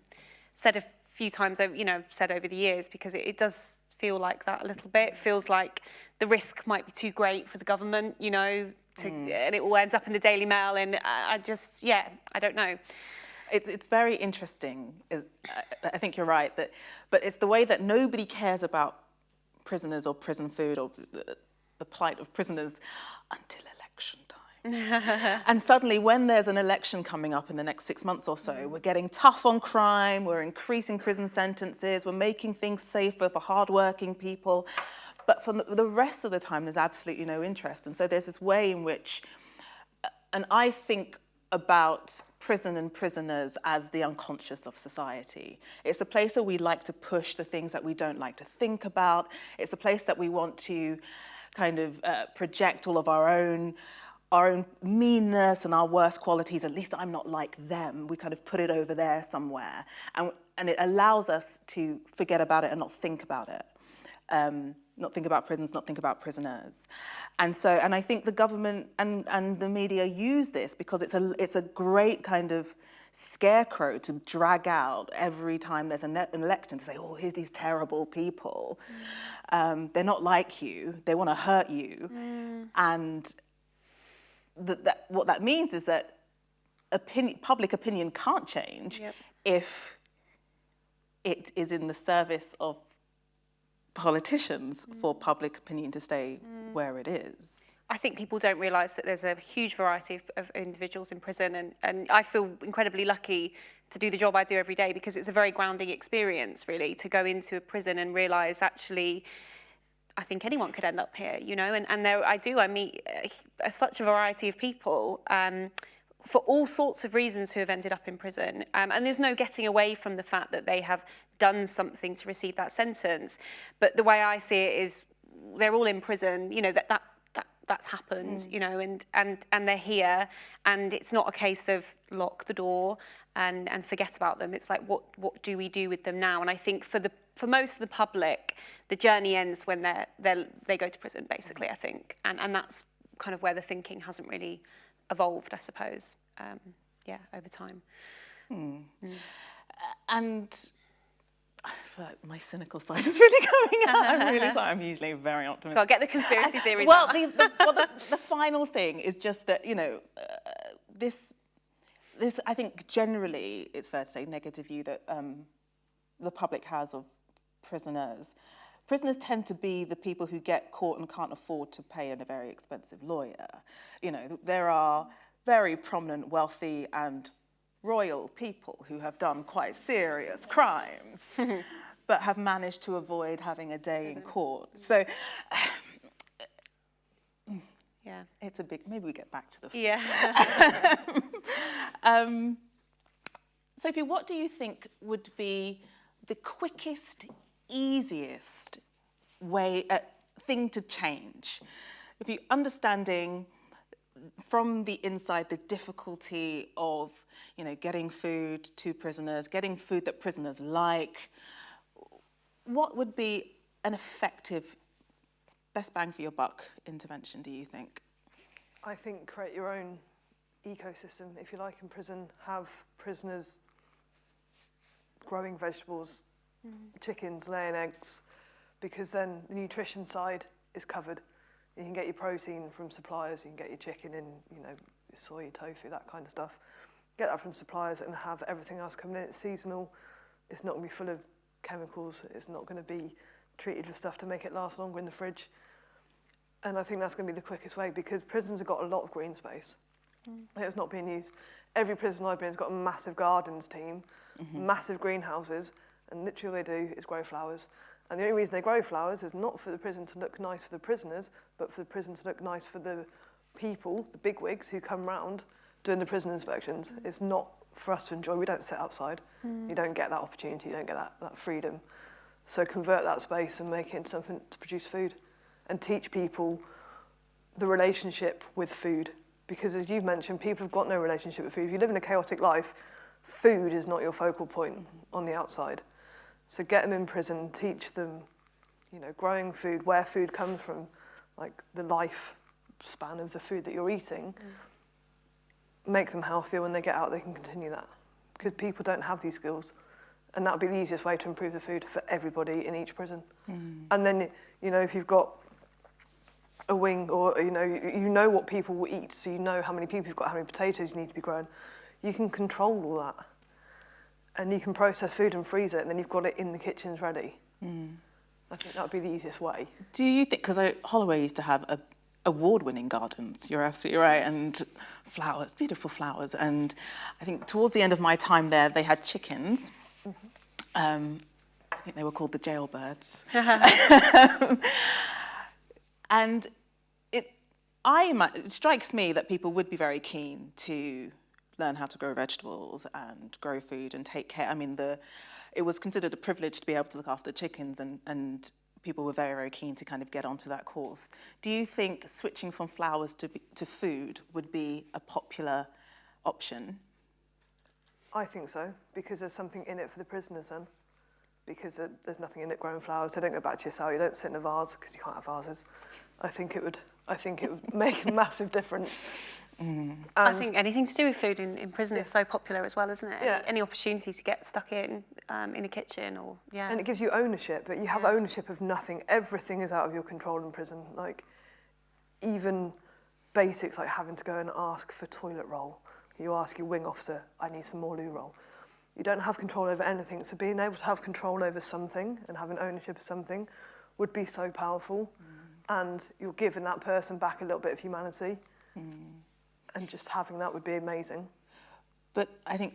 said a few times, over, you know, said over the years because it, it does feel like that a little bit. It feels like the risk might be too great for the government, you know, to, mm. and it all ends up in the Daily Mail. And I I just, yeah, I don't know. It, it's very interesting. I- I think you're right, that, but it's the way that nobody cares about prisoners or prison food or the, the plight of prisoners until election time. and suddenly, when there's an election coming up in the next six months or so, we're getting tough on crime, we're increasing prison sentences, we're making things safer for hardworking people. But for the- the rest of the time, there's absolutely no interest. And so there's this way in which uh, and I think about prison and prisoners as the unconscious of society. It's the place where we like to push the things that we don't like to think about. It's the place that we want to kind of uh, project all of our own our own meanness and our worst qualities. At least I'm not like them. We kind of put it over there somewhere, and and it allows us to forget about it and not think about it um, not think about prisons, not think about prisoners. And so, and I think the government and, and the media use this because it's a, it's a great kind of scarecrow to drag out every time there's an, election to say, oh, here's these terrible people. Um, they're not like you, they want to hurt you. And th- that, what that means is that opinion, public opinion can't change Yep. if it is in the service of politicians for public opinion to stay where it is. I think people don't realise that there's a huge variety of, of individuals in prison, and, and I feel incredibly lucky to do the job I do every day because it's a very grounding experience, really, to go into a prison and realise actually. I think anyone could end up here, you know, and, and there I do, I meet uh, such a variety of people um, for all sorts of reasons who have ended up in prison. Um, and there's no getting away from the fact that they have done something to receive that sentence. But the way I see it is they're all in prison, you know, that, that, that that's happened, mm. you know, and, and, and they're here. And it's not a case of lock the door and, and forget about them. It's like, what, what do we do with them now? And I think for, the, for most of the public, the journey ends when they're, they're, they go to prison, basically, mm. I think. And, and that's kind of where the thinking hasn't really evolved, I suppose, um, yeah, over time. Hmm. Mm. And I feel like my cynical side is really coming out. I'm really sorry. I'm usually very optimistic. Well, get the conspiracy theories well, the, the, well the, the final thing is just that you know uh, this this I think generally it's fair to say negative view that um, the public has of prisoners. Prisoners tend to be the people who get caught and can't afford to pay a very expensive lawyer. You know, there are very prominent, wealthy, and royal people who have done quite serious crimes, but have managed to avoid having a day in court. So Yeah. it's a big. Maybe we get back to the. Yeah. Um, Sophie, what do you think would be the quickest, easiest way uh, thing to change? If you understanding from the inside the difficulty of you know getting food to prisoners, getting food that prisoners like, what would be an effective, best bang for your buck intervention? Do you think? I think create your own ecosystem, if you like, in prison. Have prisoners growing vegetables, mm-hmm. chickens, laying eggs, because then the nutrition side is covered. You can get your protein from suppliers, you can get your chicken and, you know, soy, tofu, that kind of stuff. Get that from suppliers and have everything else coming in. It's seasonal. It's not going to be full of chemicals. It's not going to be treated with stuff to make it last longer in the fridge. And I think that's going to be the quickest way because prisons have got a lot of green space. Mm. It's not being used. Every prison I've been has got a massive gardens team, mm -hmm. massive greenhouses, and literally all they do is grow flowers. And the only reason they grow flowers is not for the prison to look nice for the prisoners, but for the prison to look nice for the people, the bigwigs who come round doing the prison inspections. It's not for us to enjoy. We don't sit outside. Mm. You don't get that opportunity. You don't get that, that freedom. So convert that space and make it into something to produce food and teach people the relationship with food. Because as you've mentioned, people have got no relationship with food. If you live in a chaotic life, food is not your focal point on the outside. So get them in prison, teach them, you know, growing food, where food comes from, like the life span of the food that you're eating. Mm. Make them healthier when they get out, they can continue that. Because people don't have these skills. And that would be the easiest way to improve the food for everybody in each prison. Mm. And then, you know, if you've got a wing or, you know, you know what people will eat, so you know how many people you've got, how many potatoes you need to be grown, you can control all that. And you can process food and freeze it, and then you've got it in the kitchens ready. I think that would be the easiest way. Do you think, because Holloway used to have a award-winning gardens, you're absolutely right, and flowers, beautiful flowers. And I think towards the end of my time there, they had chickens. Um, I think they were called the jailbirds. and it, I, it strikes me that people would be very keen to learn how to grow vegetables and grow food and take care. I mean, the, it was considered a privilege to be able to look after chickens and, and people were very, very keen to kind of get onto that course. Do you think switching from flowers to, to food would be a popular option? I think so, because there's something in it for the prisoners then. Because there's nothing in it growing flowers. They don't go back to your cell. You don't sit in a vase because you can't have vases. I think it would. I think it would make a massive difference. Mm. I think anything to do with food in, in prison yeah. is so popular as well, isn't it? Yeah. Any, opportunity to get stuck in, um, in a kitchen or, yeah. And it gives you ownership, that you have yeah. ownership of nothing. Everything is out of your control in prison. Like, even basics like having to go and ask for toilet roll. You ask your wing officer, I need some more loo roll. You don't have control over anything. So being able to have control over something and having ownership of something would be so powerful. Mm. And you're giving that person back a little bit of humanity. Mm. And just having that would be amazing. But I think,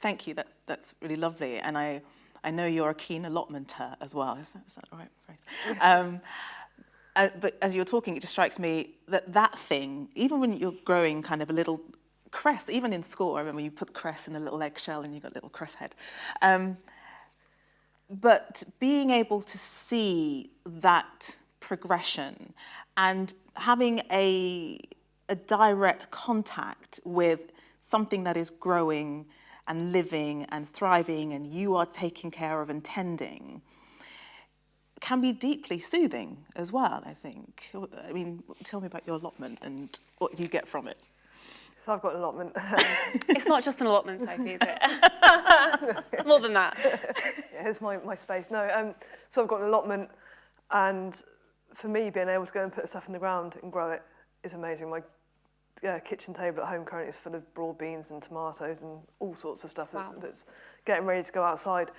thank you, that, that's really lovely. And I, I know you're a keen allotmenter as well. Is that, is that the right phrase? Um, uh, but as you're talking, it just strikes me that that thing, even when you're growing kind of a little cress, even in school, I remember you put the cress in a little eggshell and you got a little cress head. Um, but being able to see that progression and having a, a direct contact with something that is growing and living and thriving and you are taking care of and tending can be deeply soothing as well, I think. I mean, tell me about your allotment and what you get from it. So I've got an allotment. it's not just an allotment, Sophie, is it? More than that. Yeah, here's my, my space. No, um, so I've got an allotment, and for me, being able to go and put stuff in the ground and grow it is amazing. My uh, kitchen table at home currently is full of broad beans and tomatoes and all sorts of stuff Wow. that, that's getting ready to go outside.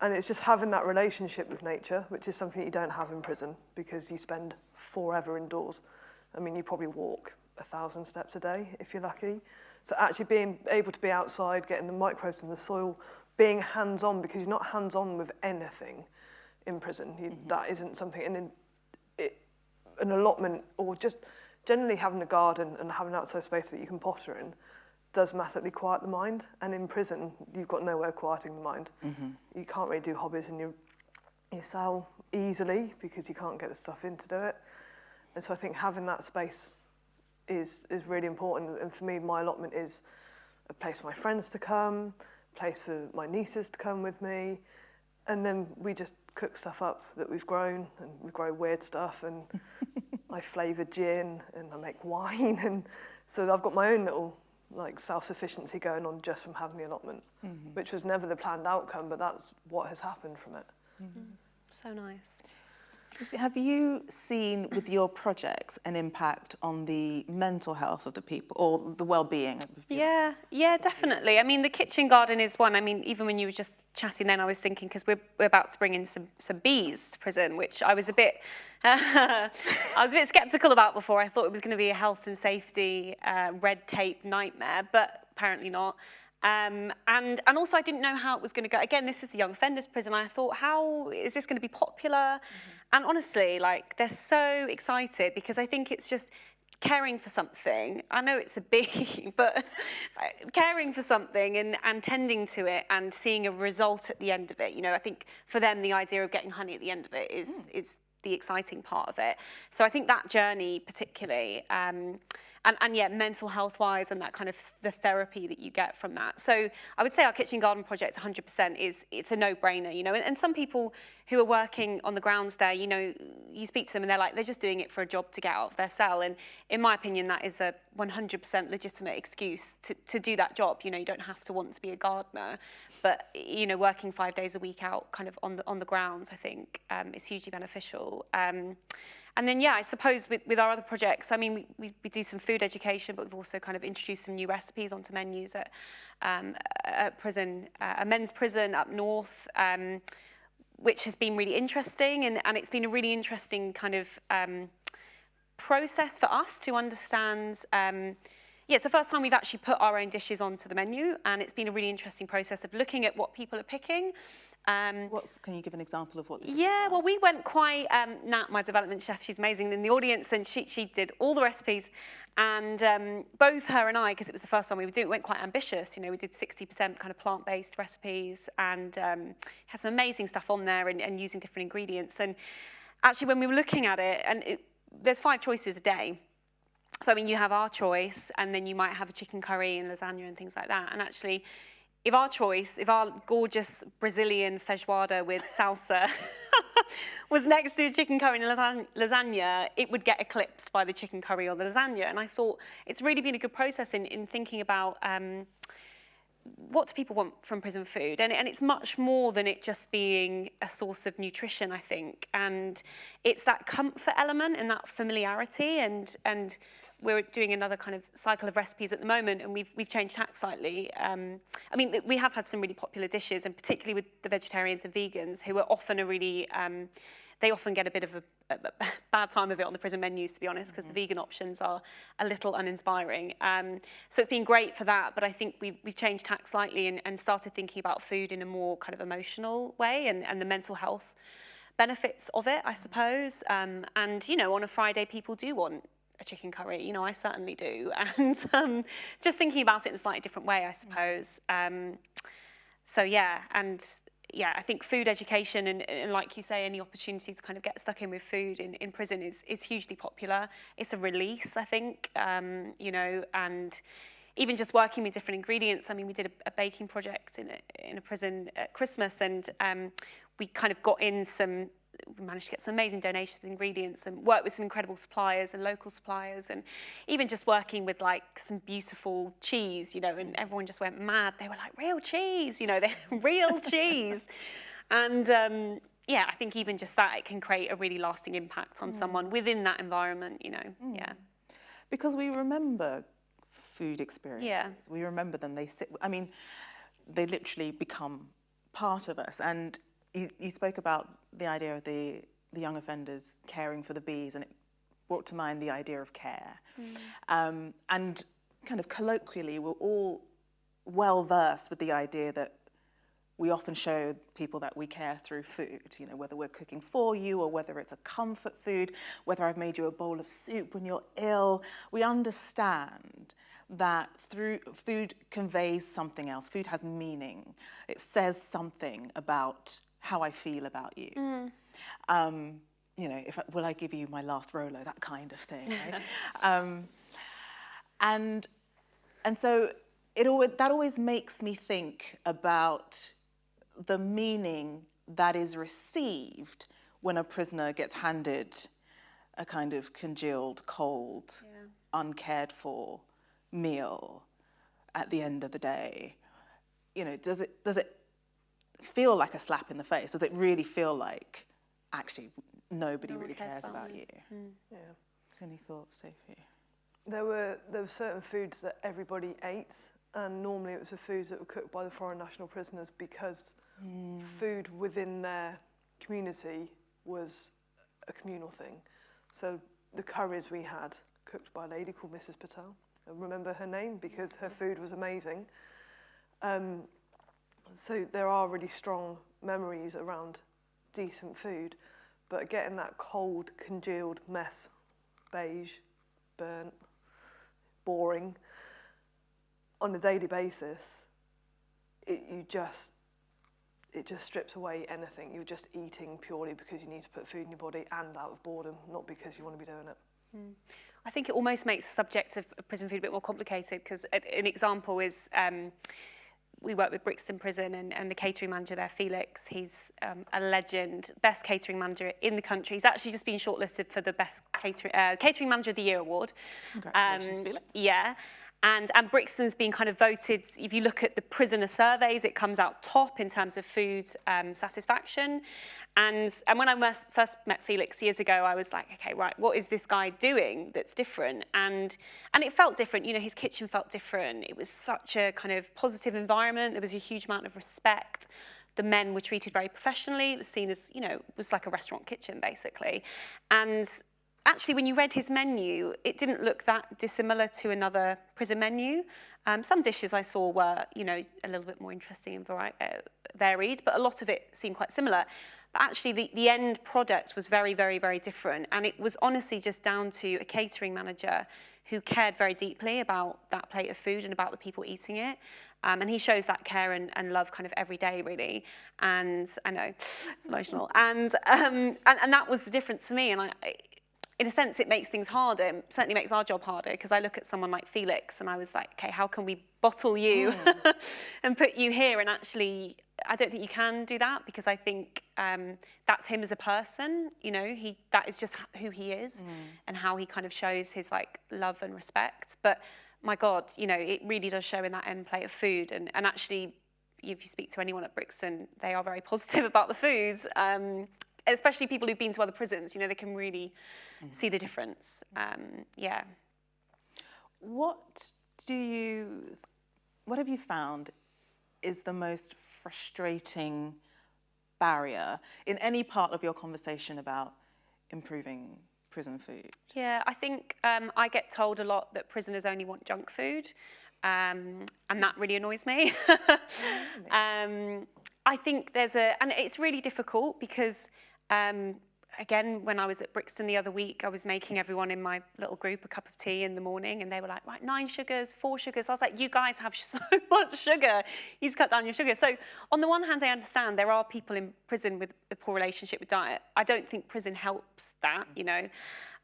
And it's just having that relationship with nature, which is something you don't have in prison because you spend forever indoors. I mean, you probably walk a thousand steps a day if you're lucky. So actually being able to be outside, getting the microbes in the soil, being hands-on because you're not hands-on with anything in prison. You, That isn't something, and in, it, an allotment or just generally having a garden and having an outside space that you can potter in does massively quiet the mind. And in prison, you've got nowhere quieting the mind. Mm-hmm. You can't really do hobbies in your, your cell easily because you can't get the stuff in to do it. And so I think having that space is, is really important. And for me, my allotment is a place for my friends to come, a place for my nieces to come with me. And then we just cook stuff up that we've grown and we grow weird stuff and I flavour gin and I make wine. And so I've got my own little like self-sufficiency going on just from having the allotment, mm -hmm. which was never the planned outcome, but that's what has happened from it. Mm -hmm. So nice. Have you seen with your projects an impact on the mental health of the people or the well-being of the people? Yeah, yeah, definitely. I mean, the kitchen garden is one. I mean, even when you were just chatting then, I was thinking, because we're, we're about to bring in some, some bees to prison, which I was a bit, I was a bit sceptical about before. I thought it was going to be a health and safety uh, red tape nightmare, but apparently not. Um, and, and also I didn't know how it was going to go. Again, this is the young offenders prison. I thought, how is this going to be popular? Mm -hmm. And honestly, like they're so excited because I think it's just caring for something. I know it's a bee, but caring for something and, and tending to it and seeing a result at the end of it. You know, I think for them, the idea of getting honey at the end of it is, mm. is the exciting part of it. So I think that journey particularly, um, and, and yeah, mental health wise and that kind of the therapy that you get from that. So I would say our kitchen garden project 100% is, it's a no brainer, you know, and, and some people who are working on the grounds there, you know, you speak to them and they're like, they're just doing it for a job to get out of their cell. And in my opinion, that is a 100% legitimate excuse to, to do that job. You know, you don't have to want to be a gardener, but, you know, working five days a week out kind of on the, on the grounds, I think um, is hugely beneficial. Um, and then, yeah, I suppose with, with our other projects, I mean, we, we, do some food education, but we've also kind of introduced some new recipes onto menus at, um, at prison, uh, a men's prison up north, um, which has been really interesting. And, and it's been a really interesting kind of um, process for us to understand um, yeah, it's the first time we've actually put our own dishes onto the menu, and it's been a really interesting process of looking at what people are picking, um, What's, can you give an example of what the Yeah, well, we went quite, um, Nat, my development chef, she's amazing in the audience, and she, she did all the recipes. And um, both her and I, because it was the first time we were doing it, went quite ambitious. You know, we did 60% kind of plant-based recipes and um, had some amazing stuff on there and, and using different ingredients. And actually, when we were looking at it, and it, there's five choices a day. So, I mean, you have our choice, and then you might have a chicken curry and lasagna and things like that. And actually, if our choice, if our gorgeous Brazilian feijoada with salsa was next to chicken curry and lasagna, it would get eclipsed by the chicken curry or the lasagna. And I thought it's really been a good process in, in thinking about um, what do people want from prison food? And, and it's much more than it just being a source of nutrition, I think. And it's that comfort element and that familiarity and, and we're doing another kind of cycle of recipes at the moment and we've, we've changed tack slightly. Um, I mean, we have had some really popular dishes and particularly with the vegetarians and vegans who are often a really, um, they often get a bit of a, a, a bad time of it on the prison menus, to be honest, because mm -hmm. the vegan options are a little uninspiring. Um, so it's been great for that, but I think we've, we've changed tack slightly and, and started thinking about food in a more kind of emotional way and, and the mental health benefits of it, I suppose. Um, and, you know, on a Friday, people do want a chicken curry. You know, I certainly do. And um, just thinking about it in a slightly different way, I suppose. Um, so yeah, and yeah, I think food education and, and like you say, any opportunity to kind of get stuck in with food in, in prison is, is hugely popular. It's a release, I think, um, you know, and even just working with different ingredients. I mean, we did a, a baking project in a, in a prison at Christmas and um, we kind of got in some we managed to get some amazing donations of ingredients and work with some incredible suppliers and local suppliers and even just working with like some beautiful cheese, you know, and everyone just went mad. They were like, real cheese, you know, they're real cheese. And um, yeah, I think even just that, it can create a really lasting impact on mm. someone within that environment, you know, mm. yeah. Because we remember food experiences. Yeah. We remember them, they sit, I mean, they literally become part of us. And you, you spoke about the idea of the, the young offenders caring for the bees and it brought to mind the idea of care. Mm. Um, and kind of colloquially, we're all well versed with the idea that we often show people that we care through food, you know, whether we're cooking for you or whether it's a comfort food, whether I've made you a bowl of soup when you're ill. We understand that through food conveys something else. Food has meaning. It says something about how I feel about you. Mm. Um, you know, if will I give you my last Rolo, that kind of thing. Right? um, and and so it always, that always makes me think about the meaning that is received when a prisoner gets handed a kind of congealed, cold, yeah. uncared for meal at the end of the day. You know, does it does it feel like a slap in the face? Does it really feel like actually nobody no really cares, cares, about, you? you? Mm. Yeah. Any thoughts, Sophie? There were there were certain foods that everybody ate, and normally it was the foods that were cooked by the foreign national prisoners because mm. food within their community was a communal thing. So the curries we had cooked by a lady called Mrs. Patel. I remember her name because her mm-hmm. food was amazing. Um, so there are really strong memories around decent food, but getting that cold, congealed mess, beige, burnt, boring, on a daily basis, it, you just, it just strips away anything. You're just eating purely because you need to put food in your body and out of boredom, not because you want to be doing it. Mm. I think it almost makes the subject of prison food a bit more complicated because an example is um, we work with Brixton Prison and, and the catering manager there, Felix. He's um, a legend, best catering manager in the country. He's actually just been shortlisted for the best catering, uh, catering manager of the year award. Congratulations, Felix. Yeah. And, and Brixton's been kind of voted, if you look at the prisoner surveys, it comes out top in terms of food um, satisfaction. And, and when I first met Felix years ago, I was like, okay, right, what is this guy doing that's different? And, and it felt different, you know, his kitchen felt different. It was such a kind of positive environment. There was a huge amount of respect. The men were treated very professionally. It was seen as, you know, it was like a restaurant kitchen, basically. And actually, when you read his menu, it didn't look that dissimilar to another prison menu. Um, some dishes I saw were, you know, a little bit more interesting and vari- uh, varied, but a lot of it seemed quite similar. But actually, the, the end product was very, very, very different. And it was honestly just down to a catering manager who cared very deeply about that plate of food and about the people eating it. Um, and he shows that care and, and love kind of every day, really. And I know it's emotional. And, um, and, and that was the difference to me. And I, in a sense, it makes things harder. It certainly makes our job harder because I look at someone like Felix and I was like, okay, how can we bottle you and put you here? And actually, I don't think you can do that because I think um, that's him as a person. You know, he that is just who he is and how he kind of shows his like love and respect. But my God, you know, it really does show in that end plate of food. And and actually, if you speak to anyone at Brixton, they are very positive about the foods. Um, especially people who've been to other prisons, you know, they can really see the difference. Um, yeah. What do you, what have you found is the most frustrating barrier in any part of your conversation about improving prison food? Yeah, I think um, I get told a lot that prisoners only want junk food, um, and that really annoys me. um, I think there's a, and it's really difficult because, um, again, when I was at Brixton the other week, I was making everyone in my little group a cup of tea in the morning, and they were like, right, nine sugars, four sugars. I was like, you guys have so much sugar. You've cut down your sugar. So on the one hand, I understand there are people in prison with a poor relationship with diet. I don't think prison helps that, you know.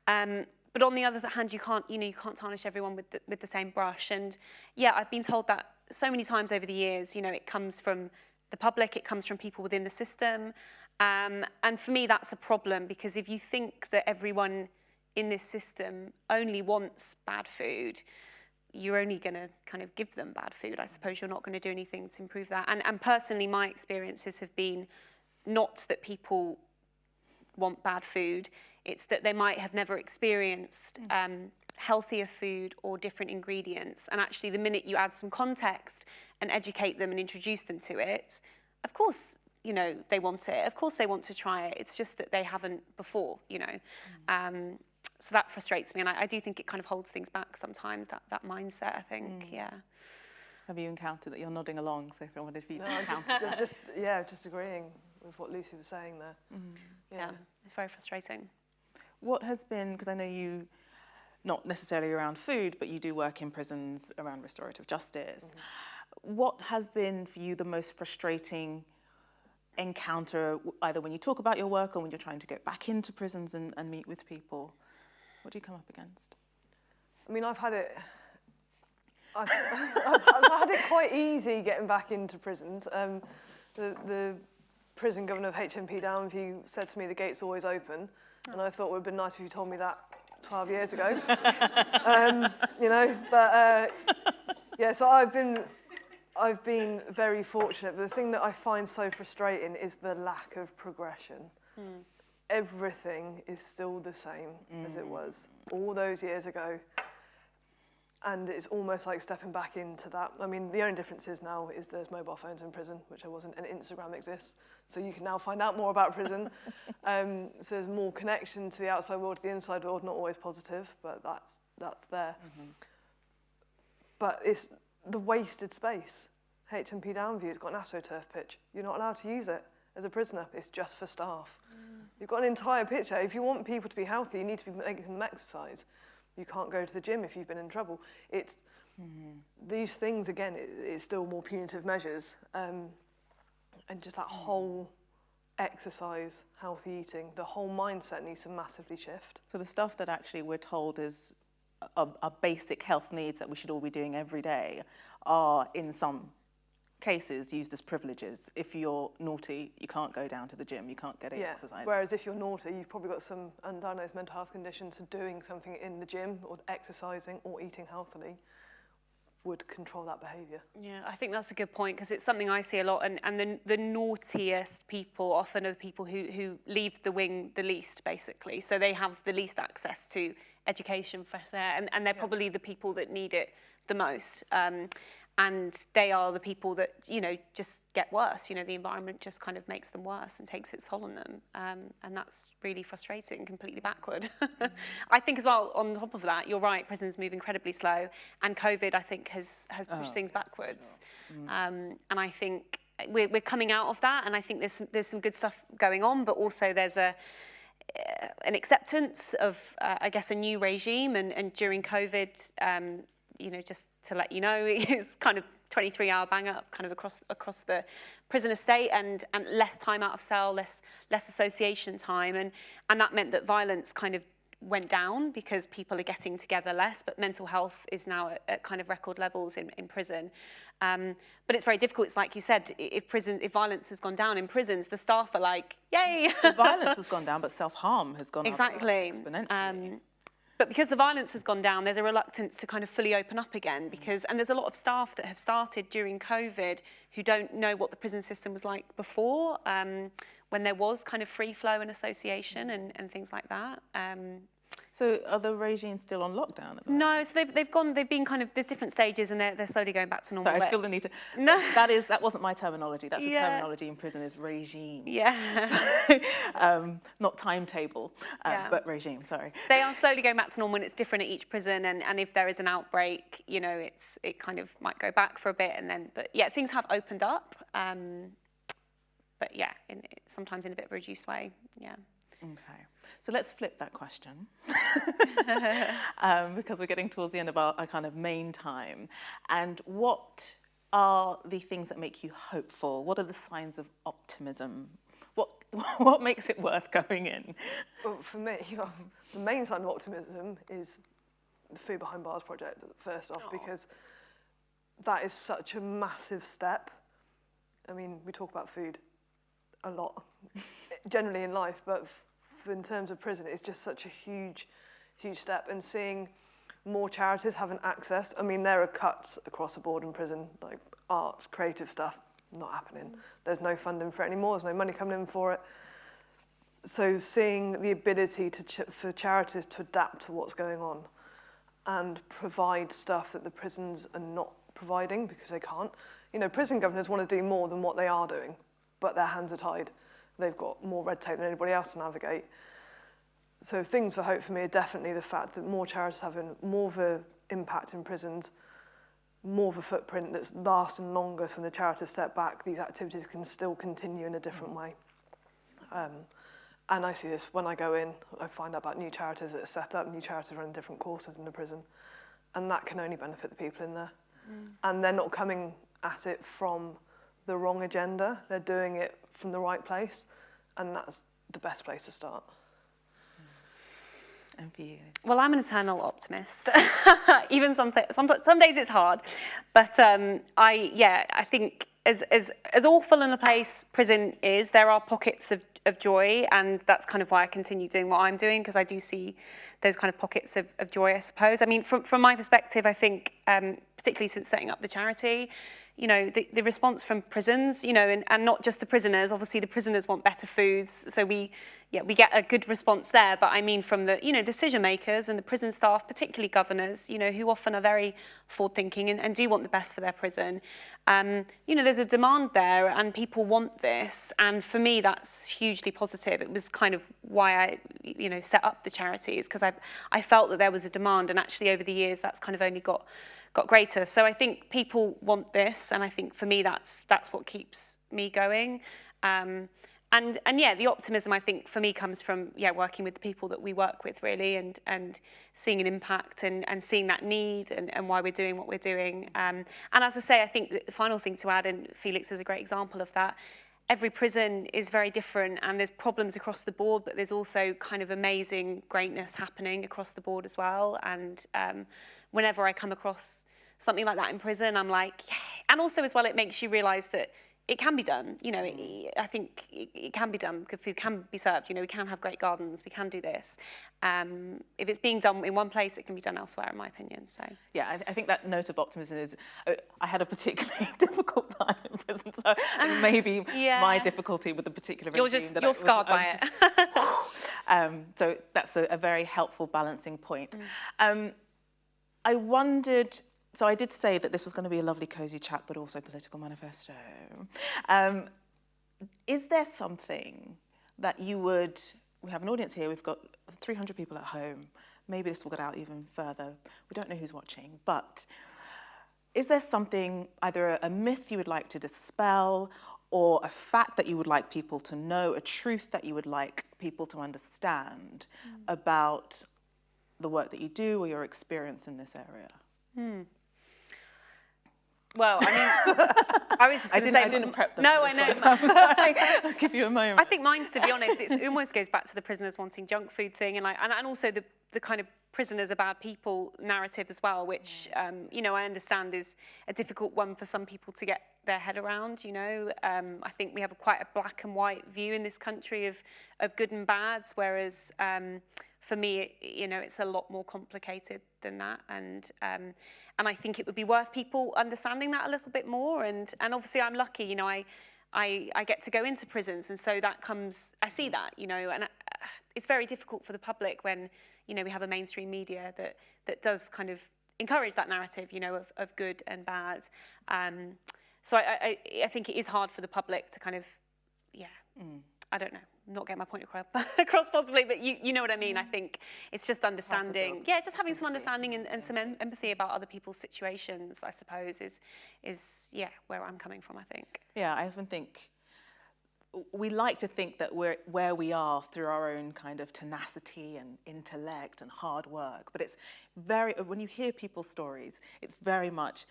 Um, but on the other hand, you can't, you know, you can't tarnish everyone with the, with the same brush. And yeah, I've been told that so many times over the years. You know, it comes from the public, it comes from people within the system. Um, and for me, that's a problem because if you think that everyone in this system only wants bad food, you're only going to kind of give them bad food. I suppose you're not going to do anything to improve that. And, and personally, my experiences have been not that people want bad food, it's that they might have never experienced um, healthier food or different ingredients. And actually, the minute you add some context and educate them and introduce them to it, of course, you know, they want it. Of course, they want to try it. It's just that they haven't before, you know. Mm. Um, so that frustrates me. And I, I do think it kind of holds things back sometimes, that, that mindset, I think, mm. yeah. Have you encountered that? You're nodding along, so if I wondered if you No, I'm just, just yeah, just agreeing with what Lucy was saying there. Mm-hmm. Yeah, it's very frustrating. What has been, because I know you, not necessarily around food, but you do work in prisons around restorative justice. Mm-hmm. What has been for you the most frustrating encounter either when you talk about your work or when you're trying to get back into prisons and, and meet with people? What do you come up against? I mean, I've had it... I've, I've, I've had it quite easy getting back into prisons. Um, the, the prison governor of HMP Downview said to me, the gate's always open. And I thought it would have been nice if you told me that 12 years ago. um, you know, but uh, yeah, so I've been I've been very fortunate. But the thing that I find so frustrating is the lack of progression. everything is still the same mm. as it was all those years ago. And it's almost like stepping back into that. I mean, the only difference is now is there's mobile phones in prison, which there wasn't, and Instagram exists. So you can now find out more about prison. um, so there's more connection to the outside world, to the inside world, not always positive, but that's, that's there. Mm -hmm. But it's the wasted space. HMP Downview's got an AstroTurf pitch. You're not allowed to use it as a prisoner. It's just for staff. Mm. You've got an entire picture. If you want people to be healthy, you need to be making them exercise. You can't go to the gym if you've been in trouble. It's mm -hmm. these things again. It, it's still more punitive measures, um, and just that mm. whole exercise, healthy eating, the whole mindset needs to massively shift. So the stuff that actually we're told is our, our basic health needs that we should all be doing every day are in some cases used as privileges. If you're naughty, you can't go down to the gym, you can't get yeah. exercise. Whereas if you're naughty, you've probably got some undiagnosed mental health conditions, so doing something in the gym or exercising or eating healthily would control that behaviour. Yeah, I think that's a good point because it's something I see a lot and, and the, the naughtiest people often are the people who, who leave the wing the least basically. So they have the least access to education, fresh air and, and they're yeah. probably the people that need it the most. Um, and they are the people that you know just get worse you know the environment just kind of makes them worse and takes its toll on them um, and that's really frustrating completely backward mm. I think as well on top of that you're right prisons move incredibly slow and COVID I think has has pushed oh, things backwards sure. mm. um, and I think we're, we're coming out of that and I think there's there's some good stuff going on but also there's a uh, an acceptance of, uh, I guess, a new regime. And, and during COVID, um, you know, just to let you know, it's kind of 23 hour bang up kind of across across the prison estate and and less time out of cell, less less association time and and that meant that violence kind of went down because people are getting together less, but mental health is now at, at kind of record levels in, in prison. Um, but it's very difficult. It's like you said, if prison, if violence has gone down in prisons, the staff are like, yay! violence has gone down, but self-harm has gone exactly. up exponentially. Um, But because the violence has gone down, there's a reluctance to kind of fully open up again because, and there's a lot of staff that have started during COVID who don't know what the prison system was like before, um, when there was kind of free flow and association and, and things like that. Um, So are the regimes still on lockdown? no, so they've, they've gone, they've been kind of, there's different stages and they're, they're slowly going back to normal. Sorry, I still need to, no. that is, that wasn't my terminology. That's yeah. the terminology in prison is regime. Yeah. So, um, not timetable, uh, yeah. but regime, sorry. They are slowly going back to normal and it's different at each prison and, and if there is an outbreak, you know, it's, it kind of might go back for a bit and then, but yeah, things have opened up. Um, but yeah, in, sometimes in a bit of a reduced way, yeah. Okay. So let's flip that question um, because we're getting towards the end of our, our kind of main time. And what are the things that make you hopeful? What are the signs of optimism? What, what makes it worth going in? Well, for me, um, the main sign of optimism is the Food Behind Bars project, first off, Aww. because that is such a massive step. I mean, we talk about food a lot, generally in life, but in terms of prison it's just such a huge, huge step. And seeing more charities having access, I mean, there are cuts across the board in prison, like arts, creative stuff, not happening. There's no funding for it anymore, there's no money coming in for it. So seeing the ability to ch for charities to adapt to what's going on and provide stuff that the prisons are not providing because they can't. You know, prison governors want to do more than what they are doing, but their hands are tied. they've got more red tape than anybody else to navigate. So things for hope for me are definitely the fact that more charities having more of an impact in prisons, more of a footprint that's lasting longer so when the charities step back, these activities can still continue in a different way. Um, and I see this when I go in, I find out about new charities that are set up, new charities running different courses in the prison, and that can only benefit the people in there. Mm. And they're not coming at it from the wrong agenda, they're doing it from the right place, and that's the best place to start. And for you? Well, I'm an eternal optimist. Even some, some, some days it's hard. But um, I, yeah, I think as, as, as awful in a place prison is, there are pockets of, of joy. And that's kind of why I continue doing what I'm doing, because I do see those kind of pockets of, of joy, I suppose. I mean, from, from my perspective, I think, um, particularly since setting up the charity, you know, the, the response from prisons, you know, and, and not just the prisoners. Obviously, the prisoners want better foods, so we, yeah, we get a good response there. But I mean, from the, you know, decision makers and the prison staff, particularly governors, you know, who often are very forward-thinking and, and do want the best for their prison. Um, you know, there's a demand there, and people want this. And for me, that's hugely positive. It was kind of why I, you know, set up the charities because I, I felt that there was a demand, and actually over the years, that's kind of only got got greater. So I think people want this and I think for me that's, that's what keeps me going. Um, and and yeah, the optimism I think for me comes from yeah working with the people that we work with really, and and seeing an impact and and seeing that need and, and why we're doing what we're doing. Um, and as I say, I think the final thing to add, and Felix is a great example of that. Every prison is very different, and there's problems across the board, but there's also kind of amazing greatness happening across the board as well. And um, whenever I come across something like that in prison, I'm like, yeah. And also as well, it makes you realise that it can be done. You know, it, I think it, it can be done. Good food can be served. You know, we can have great gardens. We can do this. Um, if it's being done in one place, it can be done elsewhere, in my opinion. So yeah, I, I think that note of optimism is. Uh, I had a particularly difficult time in prison, so maybe yeah. my difficulty with the particular you're just you're scarred by it. Just, um, so that's a, a, very helpful balancing point. Mm. Um, I wondered so I did say that this was going to be a lovely cosy chat, but also political manifesto. Um, is there something that you would, we have an audience here, we've got 300 people at home, maybe this will get out even further, we don't know who's watching, but is there something, either a, a myth you would like to dispel, or a fact that you would like people to know, a truth that you would like people to understand mm. about the work that you do or your experience in this area? Mm. Well, I mean, I was just going to say... I didn't prep them. No, I know. I'll give you a moment. I think mine's, to be honest, it almost goes back to the prisoners wanting junk food thing and, like, and, and also the, the kind of prisoners are bad people narrative as well, which, um, you know, I understand is a difficult one for some people to get their head around, you know. Um, I think we have a, quite a black and white view in this country of, of good and bads, whereas um, for me, it, you know, it's a lot more complicated than that. And um, and I think it would be worth people understanding that a little bit more. And, and obviously I'm lucky, you know, I, I, I get to go into prisons. And so that comes, I see that, you know, and uh, it's very difficult for the public when, you know, we have a mainstream media that, that does kind of encourage that narrative, you know, of, of good and bad. Um, so I, I, I think it is hard for the public to kind of, yeah, mm. I don't know not get my point across, across possibly, but you, you know what I mean. Mm. I think it's just understanding, yeah, just having some understanding and, and some em empathy about other people's situations, I suppose, is, is, yeah, where I'm coming from, I think. Yeah, I often think, we like to think that we're where we are through our own kind of tenacity and intellect and hard work, but it's very, when you hear people's stories, it's very much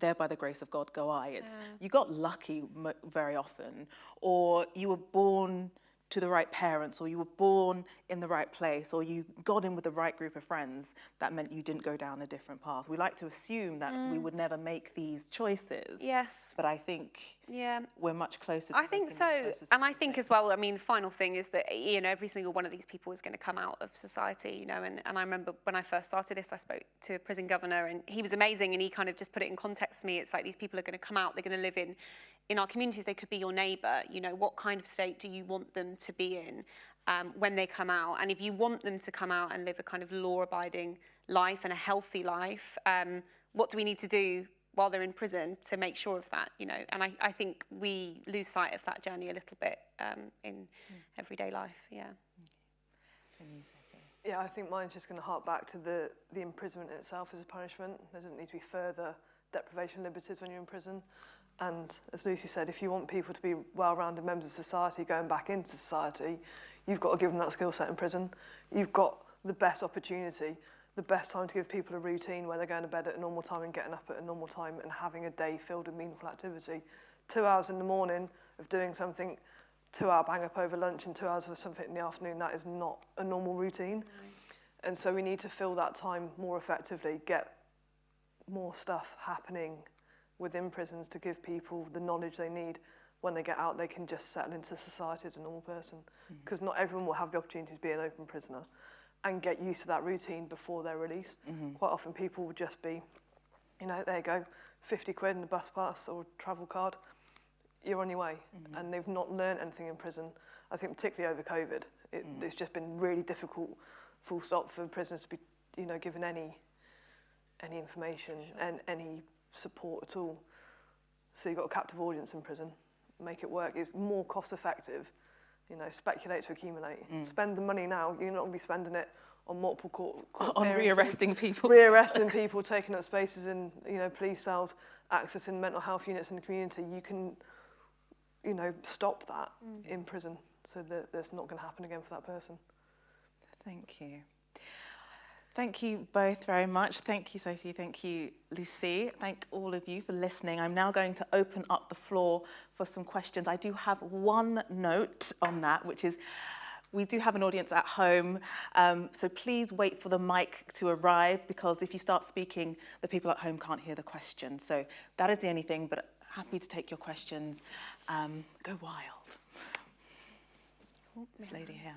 there by the grace of God go I. It's, yeah. you got lucky very often, or you were born to the right parents or you were born in the right place or you got in with the right group of friends, that meant you didn't go down a different path. We like to assume that mm. we would never make these choices. Yes. But I think yeah. we're much closer I think so. And I think as well, I mean, the final thing is that, you know, every single one of these people is going to come out of society, you know, and, and I remember when I first started this, I spoke to a prison governor and he was amazing and he kind of just put it in context to me. It's like these people are going to come out, they're going to live in in our communities, they could be your neighbour. You know, what kind of state do you want them to be in um, when they come out? And if you want them to come out and live a kind of law-abiding life and a healthy life, um, what do we need to do while they're in prison to make sure of that, you know? And I, I think we lose sight of that journey a little bit um, in mm. everyday life, yeah. Yeah, I think mine's just going to hark back to the, the imprisonment itself as a punishment. There doesn't need to be further deprivation of liberties when you're in prison. And as Lucy said, if you want people to be well-rounded members of society going back into society, you've got to give them that skill set in prison. You've got the best opportunity, the best time to give people a routine where they're going to bed at a normal time and getting up at a normal time and having a day filled with meaningful activity. Two hours in the morning of doing something, two hour bang up over lunch and two hours of something in the afternoon, that is not a normal routine. Mm. And so we need to fill that time more effectively, get more stuff happening within prisons to give people the knowledge they need when they get out they can just settle into society as a normal person because mm -hmm. not everyone will have the opportunity to be an open prisoner and get used to that routine before they're released. Mm -hmm. Quite often people will just be, you know, there you go, 50 quid in a bus pass or travel card, you're on your way. Mm -hmm. And they've not learned anything in prison. I think particularly over COVID, it, mm. it's just been really difficult, full stop, for prisoners to be, you know, given any any information sure. and any support at all. So you've got a captive audience in prison. Make it work. It's more cost effective. You know, speculate to accumulate. Mm. Spend the money now. You're not going to be spending it on multiple court, court on rearresting people. Rearresting people, taking up spaces in you know police cells, accessing mental health units in the community. You can, you know, stop that mm. in prison. So that that's not going to happen again for that person. Thank you. Thank you both very much. Thank you, Sophie. Thank you, Lucy. Thank all of you for listening. I'm now going to open up the floor for some questions. I do have one note on that, which is we do have an audience at home, um, so please wait for the mic to arrive because if you start speaking, the people at home can't hear the question. So that is the only thing, but happy to take your questions. Um, go wild. This lady here.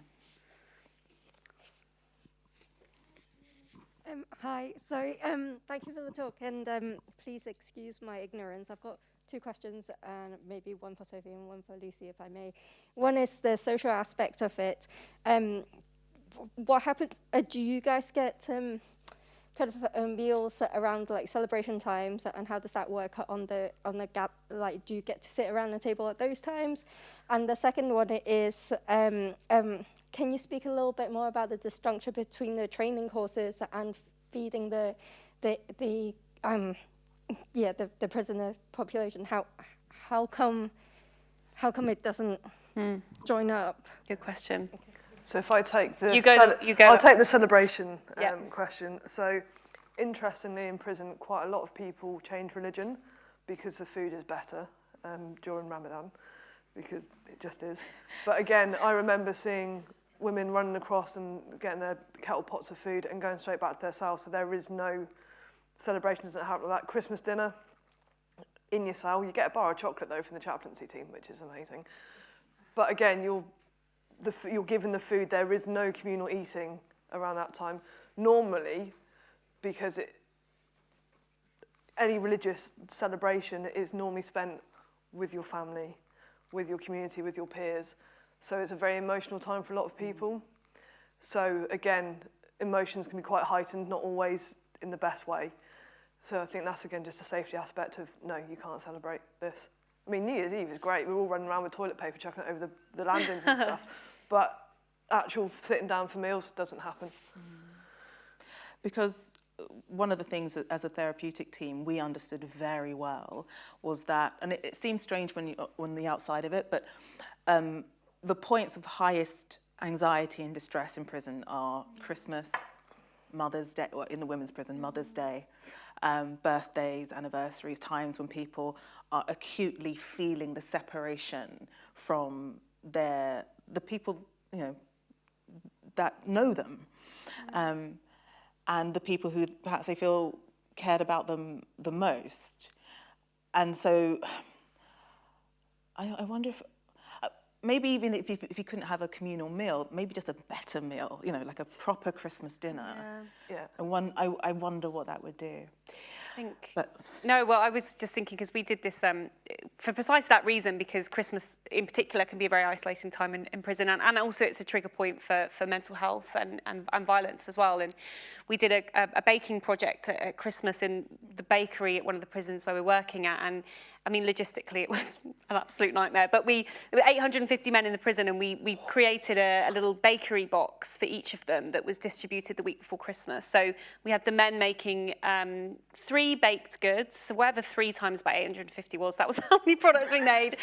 Um, hi, so Um, thank you for the talk, and um, please excuse my ignorance. I've got two questions, and maybe one for Sophie and one for Lucy, if I may. One is the social aspect of it. Um, what happens? Uh, do you guys get um, kind of uh, meals around like celebration times, and how does that work on the on the gap? Like, do you get to sit around the table at those times? And the second one is. Um, um, can you speak a little bit more about the disjuncture between the training courses and feeding the the the um yeah the, the prisoner population? How how come how come it doesn't join up? Good question. So if I take the You go you go- I'll take the celebration um, Yeah. question. So interestingly, in prison, quite a lot of people change religion because the food is better um, during Ramadan, because it just is. But again, I remember seeing women running across and getting their kettle pots of food and going straight back to their cell. So there is no celebrations that happen like that. Christmas dinner in your cell, you get a bar of chocolate though from the chaplaincy team, which is amazing. But again, you're the, you're given the food, there is no communal eating around that time. Normally, because it, any religious celebration is normally spent with your family, with your community, with your peers. So it's a very emotional time for a lot of people. So again, emotions can be quite heightened, not always in the best way. So I think that's again just a safety aspect of no, you can't celebrate this. I mean, New Year's Eve is great. We're all running around with toilet paper chucking it over the, the landings and stuff. But actual sitting down for meals doesn't happen. because uh, one of the things that as a therapeutic team we understood very well was that, and it, it seems strange when you on the outside of it, but um, the points of highest anxiety and distress in prison are Christmas, Mother's Day, or in the women's prison, Mother's Day, um, birthdays, anniversaries, times when people are acutely feeling the separation from their the people, you know, that know them. Um, and the people who perhaps they feel cared about them the most. And so I, I wonder if maybe even if you, if you couldn't have a communal meal, maybe just a better meal, you know, like a proper Christmas dinner. Yeah. And one, I, I wonder what that would do. I think. But No, well, I was just thinking because we did this um, for precisely that reason, because Christmas in particular can be a very isolating time in, in prison, and, and also it's a trigger point for, for mental health and, and, and violence as well. And we did a, a, a baking project at, at Christmas in the bakery at one of the prisons where we're working at, and I mean, logistically, it was an absolute nightmare. But we, there were 850 men in the prison, and we, we created a, a little bakery box for each of them that was distributed the week before Christmas. So we had the men making um, three baked goods, so whatever three times by 850 was, that was how many products we made.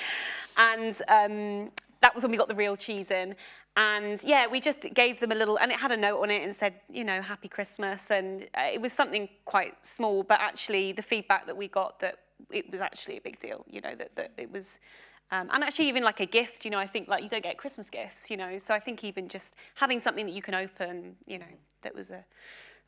And um, that was when we got the real cheese in. And yeah, we just gave them a little, and it had a note on it and said, you know, Happy Christmas. And uh, it was something quite small, but actually the feedback that we got that it was actually a big deal, you know, that, that it was, um, and actually even like a gift, you know, I think like you don't get Christmas gifts, you know, so I think even just having something that you can open, you know, that was a,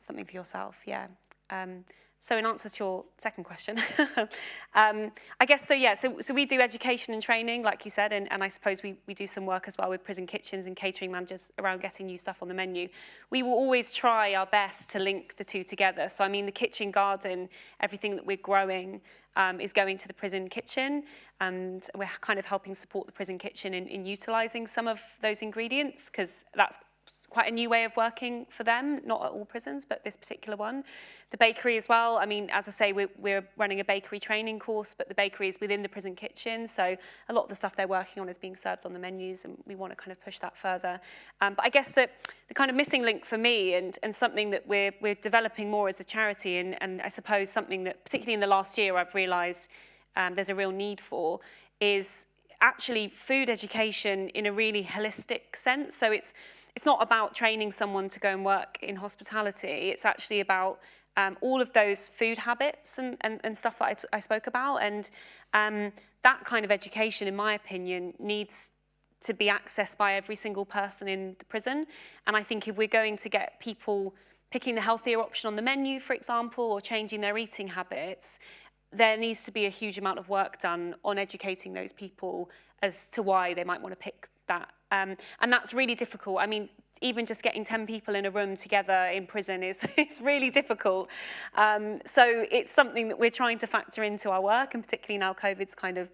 something for yourself, yeah. Um, so in answer to your second question, um, I guess so, yeah, so, so we do education and training, like you said, and, and I suppose we, we do some work as well with prison kitchens and catering managers around getting new stuff on the menu. We will always try our best to link the two together. So, I mean, the kitchen garden, everything that we're growing, um, is going to the prison kitchen and we're kind of helping support the prison kitchen in, in utilising some of those ingredients because that's quite a new way of working for them, not at all prisons, but this particular one. The bakery as well, I mean, as I say, we're, we're running a bakery training course, but the bakery is within the prison kitchen, so a lot of the stuff they're working on is being served on the menus, and we want to kind of push that further. Um, but I guess that the kind of missing link for me, and, and something that we're, we're developing more as a charity, and, and I suppose something that, particularly in the last year, I've realised um, there's a real need for, is actually food education in a really holistic sense. So it's it's not about training someone to go and work in hospitality. It's actually about um, all of those food habits and, and, and stuff that I, spoke about. And um, that kind of education, in my opinion, needs to be accessed by every single person in the prison. And I think if we're going to get people picking the healthier option on the menu, for example, or changing their eating habits, there needs to be a huge amount of work done on educating those people as to why they might want to pick that. Um, and that's really difficult. I mean, even just getting 10 people in a room together in prison is it's really difficult. Um, so it's something that we're trying to factor into our work and particularly now COVID's kind of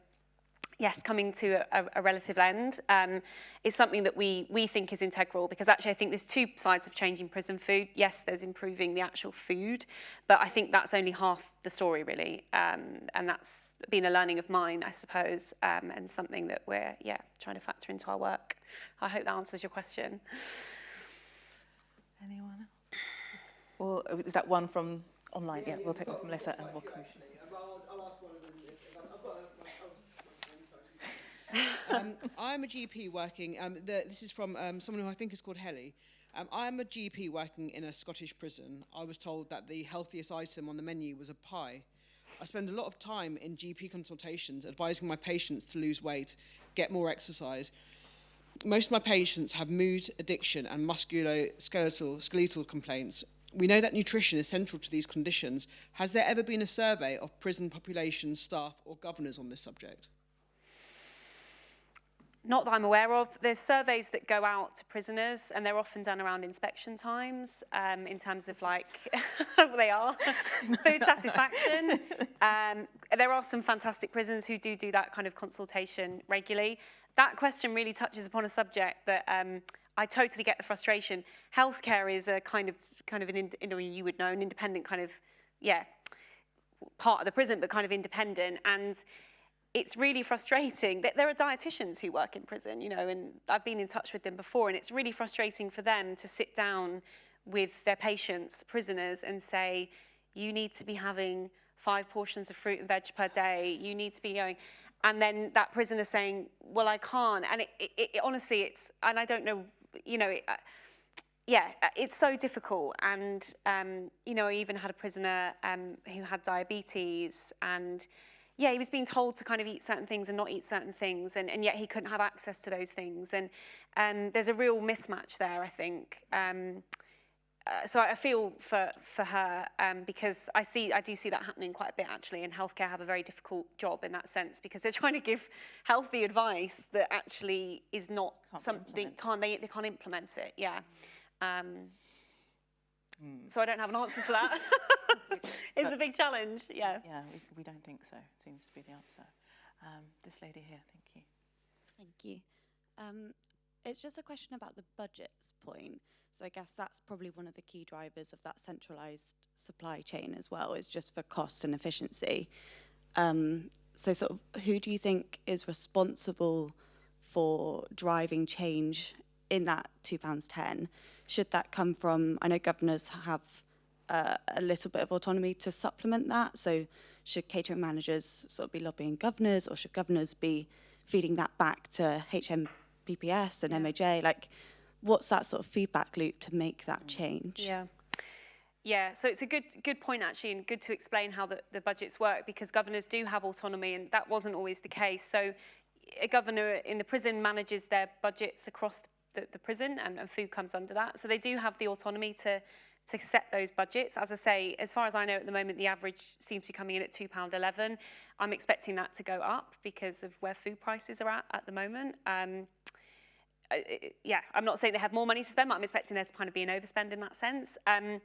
yes, coming to a, a relative end um, is something that we, we think is integral because actually I think there's two sides of changing prison food. Yes, there's improving the actual food, but I think that's only half the story really. Um, and that's been a learning of mine, I suppose, um, and something that we're, yeah, trying to factor into our work. I hope that answers your question. Anyone else? Well, is that one from online? Yeah, we'll take one from Melissa and we'll come. Um, I'm a GP working, um, the, this is from um, someone who I think is called Helly. Um, I'm a GP working in a Scottish prison. I was told that the healthiest item on the menu was a pie. I spend a lot of time in GP consultations advising my patients to lose weight, get more exercise. Most of my patients have mood, addiction and musculoskeletal skeletal complaints. We know that nutrition is central to these conditions. Has there ever been a survey of prison population, staff or governors on this subject? Not that I'm aware of. There's surveys that go out to prisoners, and they're often done around inspection times um, in terms of like, they are, food satisfaction. Um, there are some fantastic prisons who do do that kind of consultation regularly. That question really touches upon a subject that um, I totally get the frustration. Healthcare is a kind of, kind of an, you know, you would know, an independent kind of, yeah, part of the prison, but kind of independent. And it's really frustrating there are dietitians who work in prison, you know, and I've been in touch with them before, and it's really frustrating for them to sit down with their patients, the prisoners, and say, you need to be having five portions of fruit and veg per day, you need to be going, and then that prisoner saying, well, I can't, and it, it, it honestly, it's, and I don't know, you know, it, uh, yeah, uh, it's so difficult. And, um, you know, I even had a prisoner um, who had diabetes and yeah, he was being told to kind of eat certain things and not eat certain things, and, and yet he couldn't have access to those things. And, and there's a real mismatch there, I think. Um, uh, so I feel for, for her um, because I see I do see that happening quite a bit actually and healthcare have a very difficult job in that sense because they're trying to give healthy advice that actually is not can't something can't they they can't implement it yeah um, mm. so I don't have an answer to that it's a big challenge, yeah. Yeah, we, we don't think so, seems to be the answer. Um, this lady here, thank you. Thank you. Um, it's just a question about the budgets point. So I guess that's probably one of the key drivers of that centralized supply chain as well, is just for cost and efficiency. Um, so sort of who do you think is responsible for driving change in that £2.10? Should that come from, I know governors have uh, a little bit of autonomy to supplement that. So should catering managers sort of be lobbying governors or should governors be feeding that back to HMPPS and yeah. MOJ? Like, what's that sort of feedback loop to make that change? Yeah. Yeah, so it's a good good point actually and good to explain how the, the budgets work because governors do have autonomy and that wasn't always the case. So a governor in the prison manages their budgets across the, the prison and, and food comes under that. So they do have the autonomy to to set those budgets. As I say, as far as I know at the moment, the average seems to be coming in at £2.11. I'm expecting that to go up because of where food prices are at at the moment. Um, yeah, I'm not saying they have more money to spend, but I'm expecting there to kind of be an overspend in that sense. Um,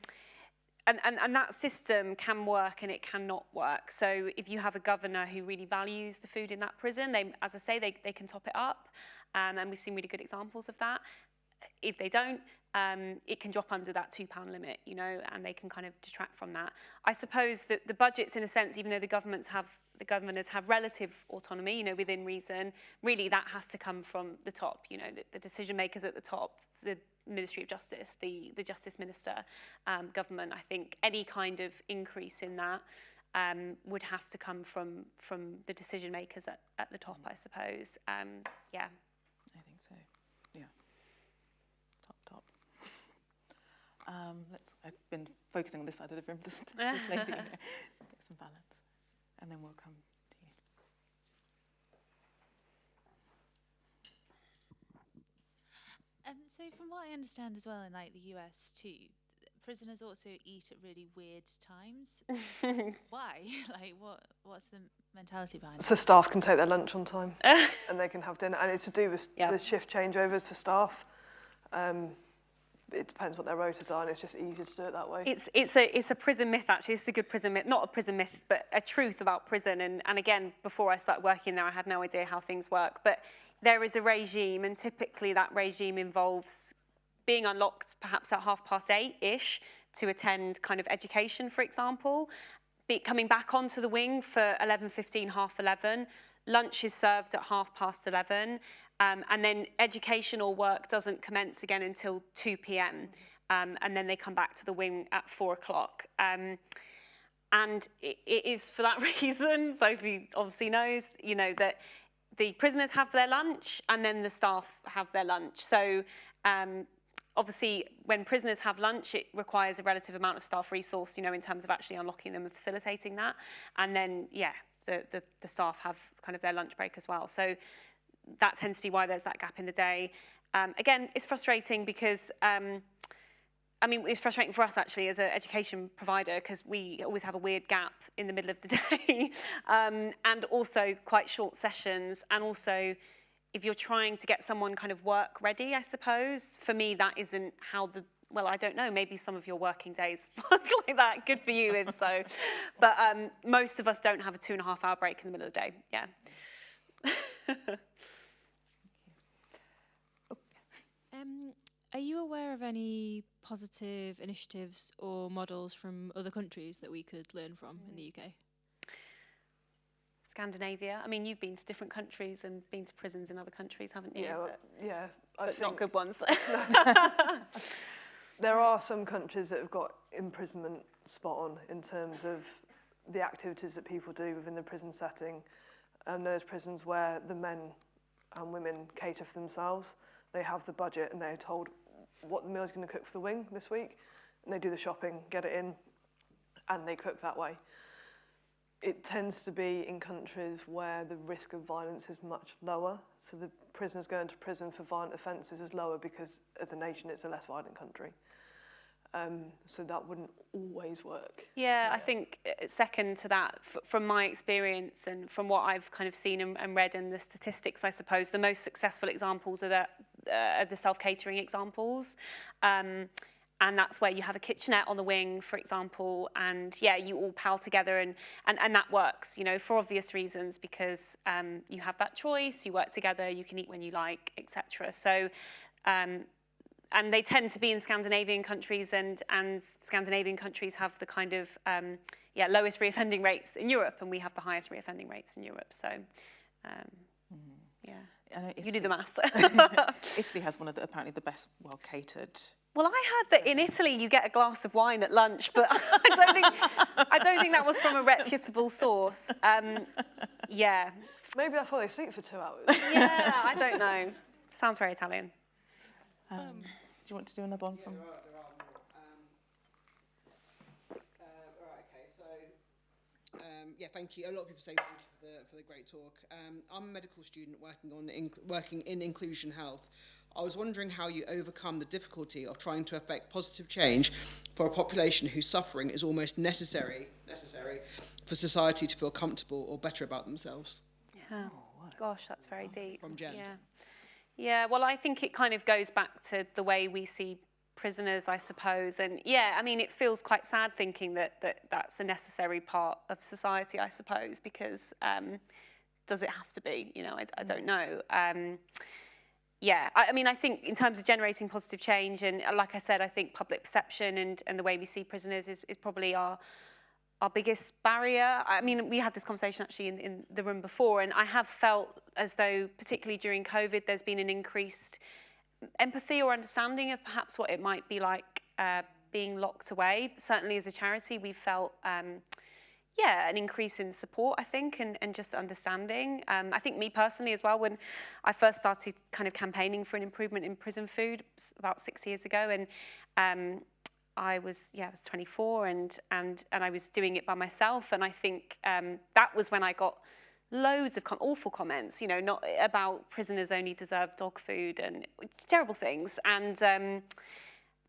and, and, and that system can work and it cannot work. So if you have a governor who really values the food in that prison, they, as I say, they, they can top it up. Um, and we've seen really good examples of that. If they don't, um, it can drop under that £2 limit, you know, and they can kind of detract from that. I suppose that the budgets, in a sense, even though the governments have, the governors have relative autonomy, you know, within reason, really that has to come from the top, you know, the, the decision makers at the top, the Ministry of Justice, the, the Justice Minister, um, government. I think any kind of increase in that um, would have to come from, from the decision makers at, at the top, I suppose. Um, yeah. I think so. Yeah. Top, top. Um, let's, I've been focusing on this side of the room, just this lady here. get some balance. And then we'll come to you. Um, so from what I understand as well in like the US too, prisoners also eat at really weird times. Why? like what what's the mentality behind So staff can take their lunch on time and they can have dinner. And it's to do with Yeah. the shift changeovers for staff. Um, it depends what their rotas are and it's just easier to do it that way. It's it's a it's a prison myth actually. It's a good prison myth, not a prison myth, but a truth about prison. And and again, before I started working there, I had no idea how things work. But there is a regime, and typically that regime involves being unlocked perhaps at half past eight ish to attend kind of education, for example. Be, coming back onto the wing for 11:15, half 11. Lunch is served at half past 11. Um, and then educational work doesn't commence again until 2 p.m. Um, and then they come back to the wing at four o'clock. Um, and it, it is for that reason, Sophie obviously knows, you know, that the prisoners have their lunch and then the staff have their lunch. So um, obviously when prisoners have lunch, it requires a relative amount of staff resource, you know, in terms of actually unlocking them and facilitating that. And then, yeah, the, the, the staff have kind of their lunch break as well. So that tends to be why there's that gap in the day. Um, again, it's frustrating because, um, I mean, it's frustrating for us actually as an education provider because we always have a weird gap in the middle of the day um, and also quite short sessions. And also, if you're trying to get someone kind of work ready, I suppose, for me, that isn't how the well, I don't know, maybe some of your working days work like that. Good for you if so. But um, most of us don't have a two and a half hour break in the middle of the day. Yeah. Um, are you aware of any positive initiatives or models from other countries that we could learn from in the UK? Scandinavia. I mean, you've been to different countries and been to prisons in other countries, haven't you? yeah, well, But, yeah. I but not good ones. there are some countries that have got imprisonment spot on in terms of the activities that people do within the prison setting. And there's prisons where the men and women cater for themselves. They have the budget and they're told what the meal is going to cook for the wing this week. And they do the shopping, get it in, and they cook that way. It tends to be in countries where the risk of violence is much lower. So the prisoners going to prison for violent offences is lower because as a nation it's a less violent country. Um, so that wouldn't always work. Yeah, I think uh, second to that, f- from my experience and from what I've kind of seen and, and read in the statistics, I suppose the most successful examples are the, uh, the self-catering examples. Um, and that's where you have a kitchenette on the wing, for example, and yeah, you all pal together and, and, and that works, you know, for obvious reasons because um, you have that choice, you work together, you can eat when you like, etc. So um, and they tend to be in Scandinavian countries and, and Scandinavian countries have the kind of um, yeah, lowest reoffending rates in Europe and we have the highest reoffending rates in Europe. So um, yeah, I know you do the maths. Italy has one of the, apparently the best well catered. well, I heard that in Italy you get a glass of wine at lunch, but I don't think, I don't think that was from a reputable source. Um, yeah, Maybe that's why they sleep for two hours. yeah, I don't know. Sounds very Italian. Um, do you want to do another one from? There are, there are more. Um, uh, right, okay, so um, yeah, thank you. A lot of people say thank you for the, for the great talk. Um, I'm a medical student working, on in, working in inclusion health. I was wondering how you overcome the difficulty of trying to affect positive change for a population whose suffering is almost necessary, necessary for society to feel comfortable or better about themselves. Yeah. Oh, Gosh, that's very deep. From Jen. Yeah. yeah, well, I think it kind of goes back to the way we see prisoners, I suppose. And yeah, I mean, it feels quite sad thinking that, that that's a necessary part of society, I suppose, because um, does it have to be? You know, I, I don't know. Um, yeah, I, I mean, I think in terms of generating positive change, and uh, like I said, I think public perception and, and the way we see prisoners is, is probably our our biggest barrier. I mean, we had this conversation actually in, in the room before, and I have felt as though, particularly during COVID, there's been an increased empathy or understanding of perhaps what it might be like uh, being locked away. Certainly as a charity, we felt, um, yeah, an increase in support, I think, and, and just understanding. Um, I think me personally as well, when I first started kind of campaigning for an improvement in prison food about six years ago, and um, I was yeah I was 24 and and and I was doing it by myself and I think um, that was when I got loads of com awful comments you know not about prisoners only deserve dog food and terrible things and um,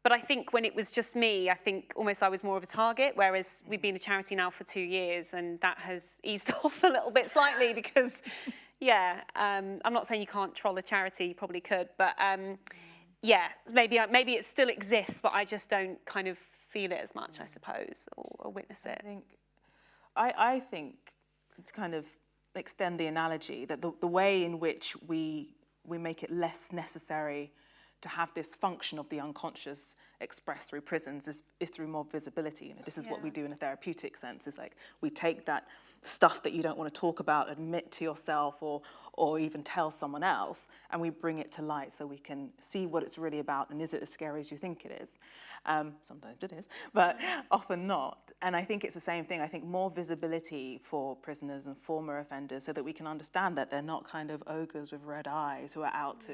but I think when it was just me I think almost I was more of a target whereas we've been a charity now for two years and that has eased off a little bit slightly because yeah um, I'm not saying you can't troll a charity you probably could but um, yeah, maybe maybe it still exists, but I just don't kind of feel it as much, I suppose, or, or witness it. I think, I, I think to kind of extend the analogy that the, the way in which we we make it less necessary to have this function of the unconscious expressed through prisons is, is through more visibility. You know, this is yeah. what we do in a therapeutic sense. It's like we take that stuff that you don't want to talk about, admit to yourself or, or even tell someone else, and we bring it to light so we can see what it's really about and is it as scary as you think it is. Um, sometimes it is, but often not. And I think it's the same thing. I think more visibility for prisoners and former offenders so that we can understand that they're not kind of ogres with red eyes who are out to,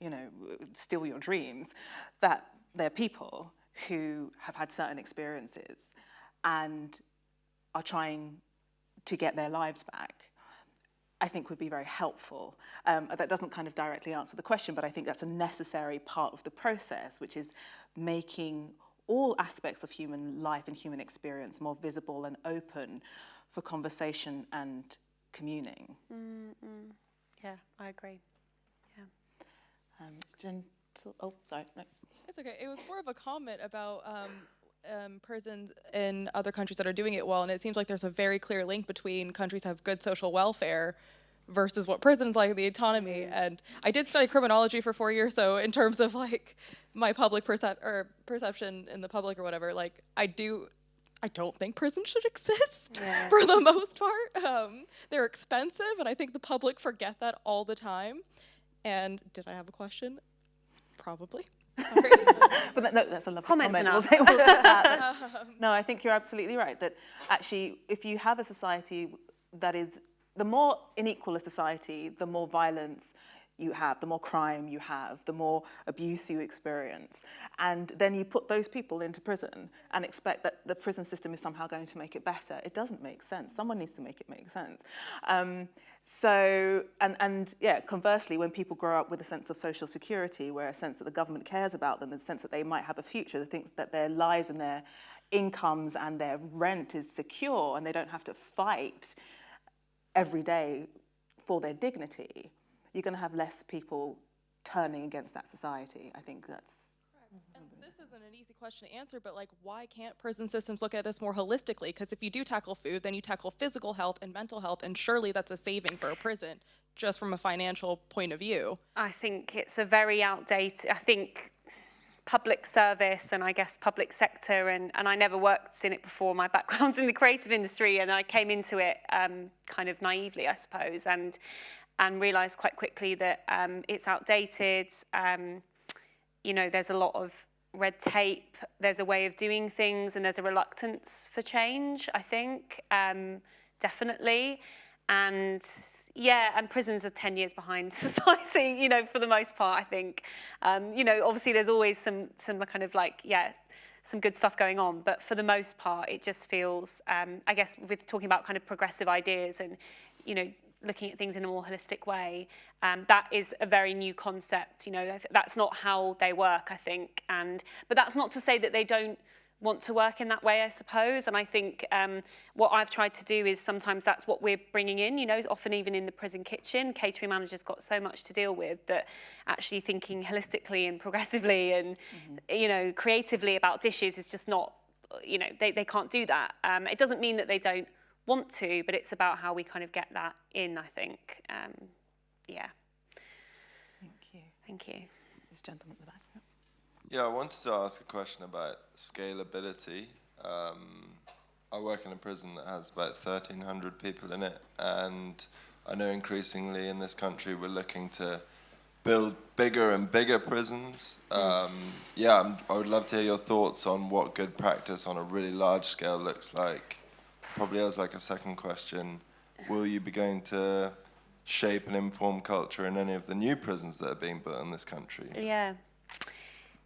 you know, steal your dreams, that they're people who have had certain experiences and are trying to get their lives back. I think would be very helpful. Um, that doesn't kind of directly answer the question, but I think that's a necessary part of the process, which is making all aspects of human life and human experience more visible and open for conversation and communing. Mm -mm. Yeah, I agree. Yeah. Um, gentle, oh, sorry, no. It's okay. It was more of a comment about um, um, prisons in other countries that are doing it well, and it seems like there's a very clear link between countries have good social welfare versus what prisons like the autonomy. Mm. And I did study criminology for four years, so in terms of like my public percep or perception in the public or whatever, like I do. I don't think prisons should exist yeah. for the most part. Um, they're expensive, and I think the public forget that all the time. And did I have a question? Probably. but that, no, that's a lovely Comments comment. We'll take, we'll that. no, I think you're absolutely right that actually, if you have a society that is the more unequal a society, the more violence you have, the more crime you have, the more abuse you experience. And then you put those people into prison and expect that the prison system is somehow going to make it better. It doesn't make sense. Someone needs to make it make sense. Um, so, and, and yeah, conversely, when people grow up with a sense of social security, where a sense that the government cares about them, the sense that they might have a future, they think that their lives and their incomes and their rent is secure and they don't have to fight every day for their dignity, you're going to have less people turning against that society. I think that's and this isn't an easy question to answer, but like, why can't prison systems look at this more holistically? Because if you do tackle food, then you tackle physical health and mental health, and surely that's a saving for a prison, just from a financial point of view. I think it's a very outdated. I think public service and I guess public sector and, and I never worked in it before. My background's in the creative industry and I came into it um, kind of naively, I suppose, and and realised quite quickly that um, it's outdated. Um, you know, there's a lot of red tape, there's a way of doing things and there's a reluctance for change, I think, um, definitely. And yeah, and prisons are 10 years behind society, you know, for the most part, I think. Um, you know, obviously there's always some, some kind of like, yeah, some good stuff going on, but for the most part, it just feels, um, I guess, with talking about kind of progressive ideas and, you know, looking at things in a more holistic way. Um, that is a very new concept. You know, that's not how they work, I think. And but that's not to say that they don't want to work in that way, I suppose. And I think um, what I've tried to do is sometimes that's what we're bringing in, you know, often even in the prison kitchen, catering managers got so much to deal with that actually thinking holistically and progressively and, mm -hmm. you know, creatively about dishes is just not, you know, they, they can't do that. Um, it doesn't mean that they don't want to, but it's about how we kind of get that in, I think. Um, yeah. Thank you. Thank you. This gentleman at the back. Yeah, I wanted to ask a question about scalability. Um, I work in a prison that has about 1,300 people in it, and I know increasingly in this country we're looking to build bigger and bigger prisons. Um, yeah, I'm, i would love to hear your thoughts on what good practice on a really large scale looks like. Probably as like a second question, will you be going to shape and inform culture in any of the new prisons that are being built in this country? Yeah.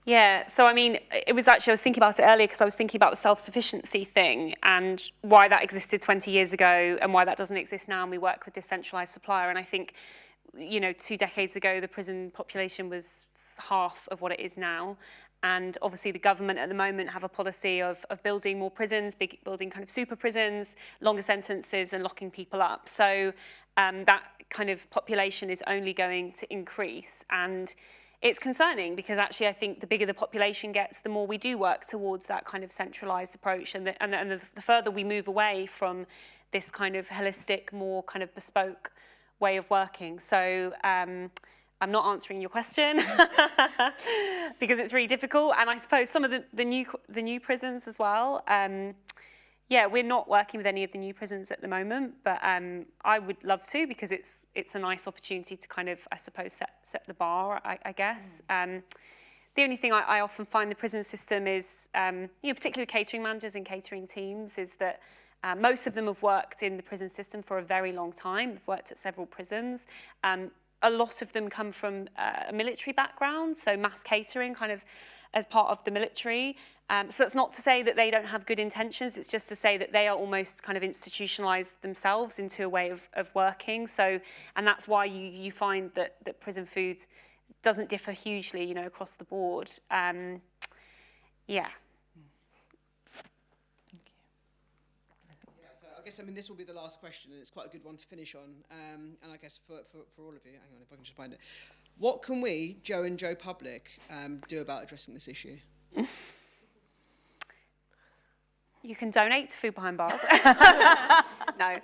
Yeah, so I mean, it was actually, I was thinking about it earlier because I was thinking about the self-sufficiency thing and why that existed 20 years ago and why that doesn't exist now and we work with this centralised supplier and I think, you know, two decades ago the prison population was half of what it is now and obviously the government at the moment have a policy of, of building more prisons, big, building kind of super prisons, longer sentences and locking people up. So um, that kind of population is only going to increase and it's concerning because actually I think the bigger the population gets, the more we do work towards that kind of centralised approach and, the, and, the, and the, the further we move away from this kind of holistic, more kind of bespoke way of working. So um, I'm not answering your question because it's really difficult. And I suppose some of the, the, new, the new prisons as well, um, yeah, we're not working with any of the new prisons at the moment, but um, I would love to because it's it's a nice opportunity to kind of, I suppose, set, set the bar, I, I guess. Mm. Um, the only thing I, I often find the prison system is, um, you know, particularly catering managers and catering teams, is that uh, most of them have worked in the prison system for a very long time. They've worked at several prisons. Um, a lot of them come from uh, a military background, so mass catering kind of as part of the military. Um, so that's not to say that they don't have good intentions, it's just to say that they are almost kind of institutionalized themselves into a way of, of working. So, and that's why you, you find that, that prison food doesn't differ hugely, you know, across the board. Um, yeah. Guess I mean this will be the last question, and it's quite a good one to finish on. Um, and I guess for, for, for all of you, hang on if I can just find it. What can we, Joe and Joe Public, um, do about addressing this issue? You can donate to Food Behind Bars. no.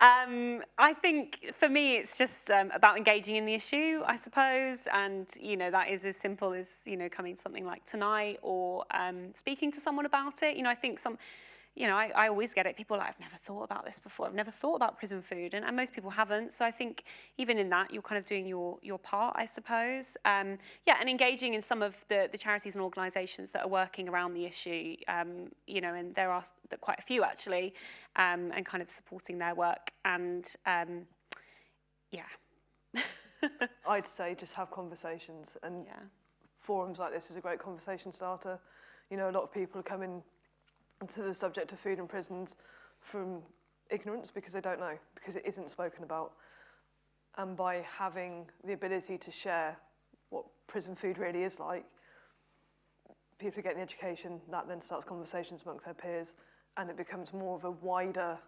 Um, I think for me, it's just um, about engaging in the issue, I suppose. And, you know, that is as simple as, you know, coming to something like tonight or um, speaking to someone about it. You know, I think some you know, I, I always get it. People are like, I've never thought about this before. I've never thought about prison food. And, and most people haven't. So I think even in that, you're kind of doing your, your part, I suppose. Um, yeah, and engaging in some of the, the charities and organisations that are working around the issue, um, you know, and there are quite a few actually, um, and kind of supporting their work. And um, yeah. I'd say just have conversations and yeah. forums like this is a great conversation starter. You know, a lot of people are coming to the subject of food in prisons from ignorance because they don't know, because it isn't spoken about. And by having the ability to share what prison food really is like, people get the education, that then starts conversations amongst their peers, and it becomes more of a wider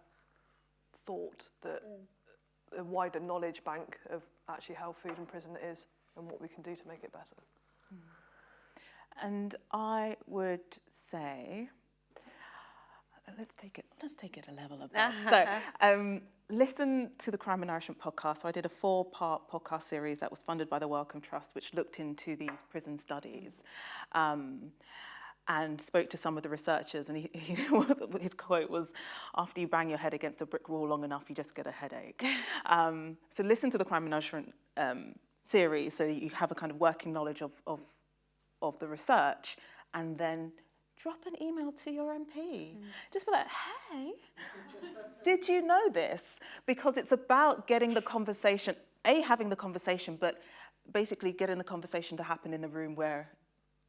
thought, that mm. a wider knowledge bank of actually how food in prison is and what we can do to make it better. Mm. And I would say let's take it let's take it a level above. so um, listen to the Crime and Nourishment podcast. So I did a four-part podcast series that was funded by the Wellcome Trust, which looked into these prison studies. Um, and spoke to some of the researchers and he, he, his quote was, after you bang your head against a brick wall long enough, you just get a headache. um, so listen to the Crime and Nourishment um, series so you have a kind of working knowledge of, of, of the research and then drop an email to your MP. Mm. Just be like, hey, did you know this? Because it's about getting the conversation, A, having the conversation, but basically getting the conversation to happen in the room where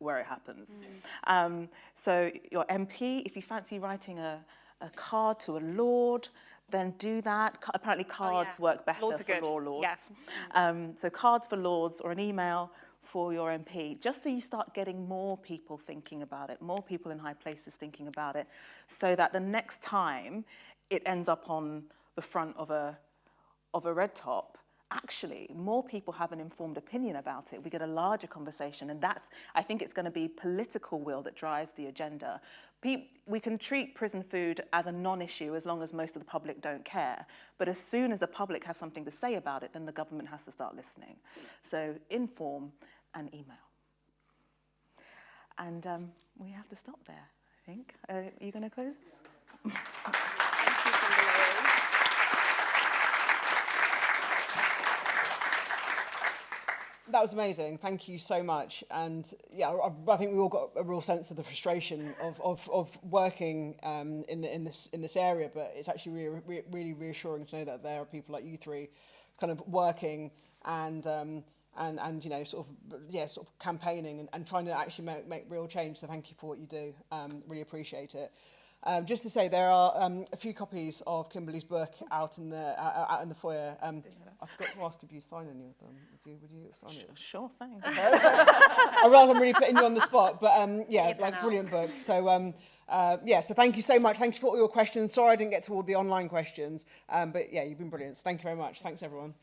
where it happens. Mm. Um, so your MP, if you fancy writing a, a card to a lord, then do that. Ca- Apparently cards yeah. work better for good. law lords. Yeah. Um, so cards for lords or an email for your MP, just so you start getting more people thinking about it, more people in high places thinking about it, so that the next time it ends up on the front of a, of a red top, actually more people have an informed opinion about it. We get a larger conversation and that's, I think it's going to be political will that drives the agenda. We can treat prison food as a non-issue as long as most of the public don't care. But as soon as the public have something to say about it, then the government has to start listening. So inform and email. And um, we have to stop there, I think. Uh, are you going to close this? That was amazing. Thank you so much. And yeah, I, I think we all got a real sense of the frustration of, of, of working um, in, the, in, this, in this area, but it's actually really, re really reassuring to know that there are people like you three kind of working and, um, and, and you know, sort of, yeah, sort of campaigning and, and trying to actually make, make real change. So thank you for what you do. Um, really appreciate it. Um, just to say, there are um, a few copies of Kimberley's book out in the uh, out in the foyer. Um, I forgot to ask if you sign any of them. Would you, would you sign it? Sure thing. I rather I'm really putting you on the spot, but um, yeah, Keep like brilliant book. So um, uh, yeah, so thank you so much. Thank you for all your questions. Sorry I didn't get to all the online questions, um, but yeah, you've been brilliant. So thank you very much. Thanks everyone.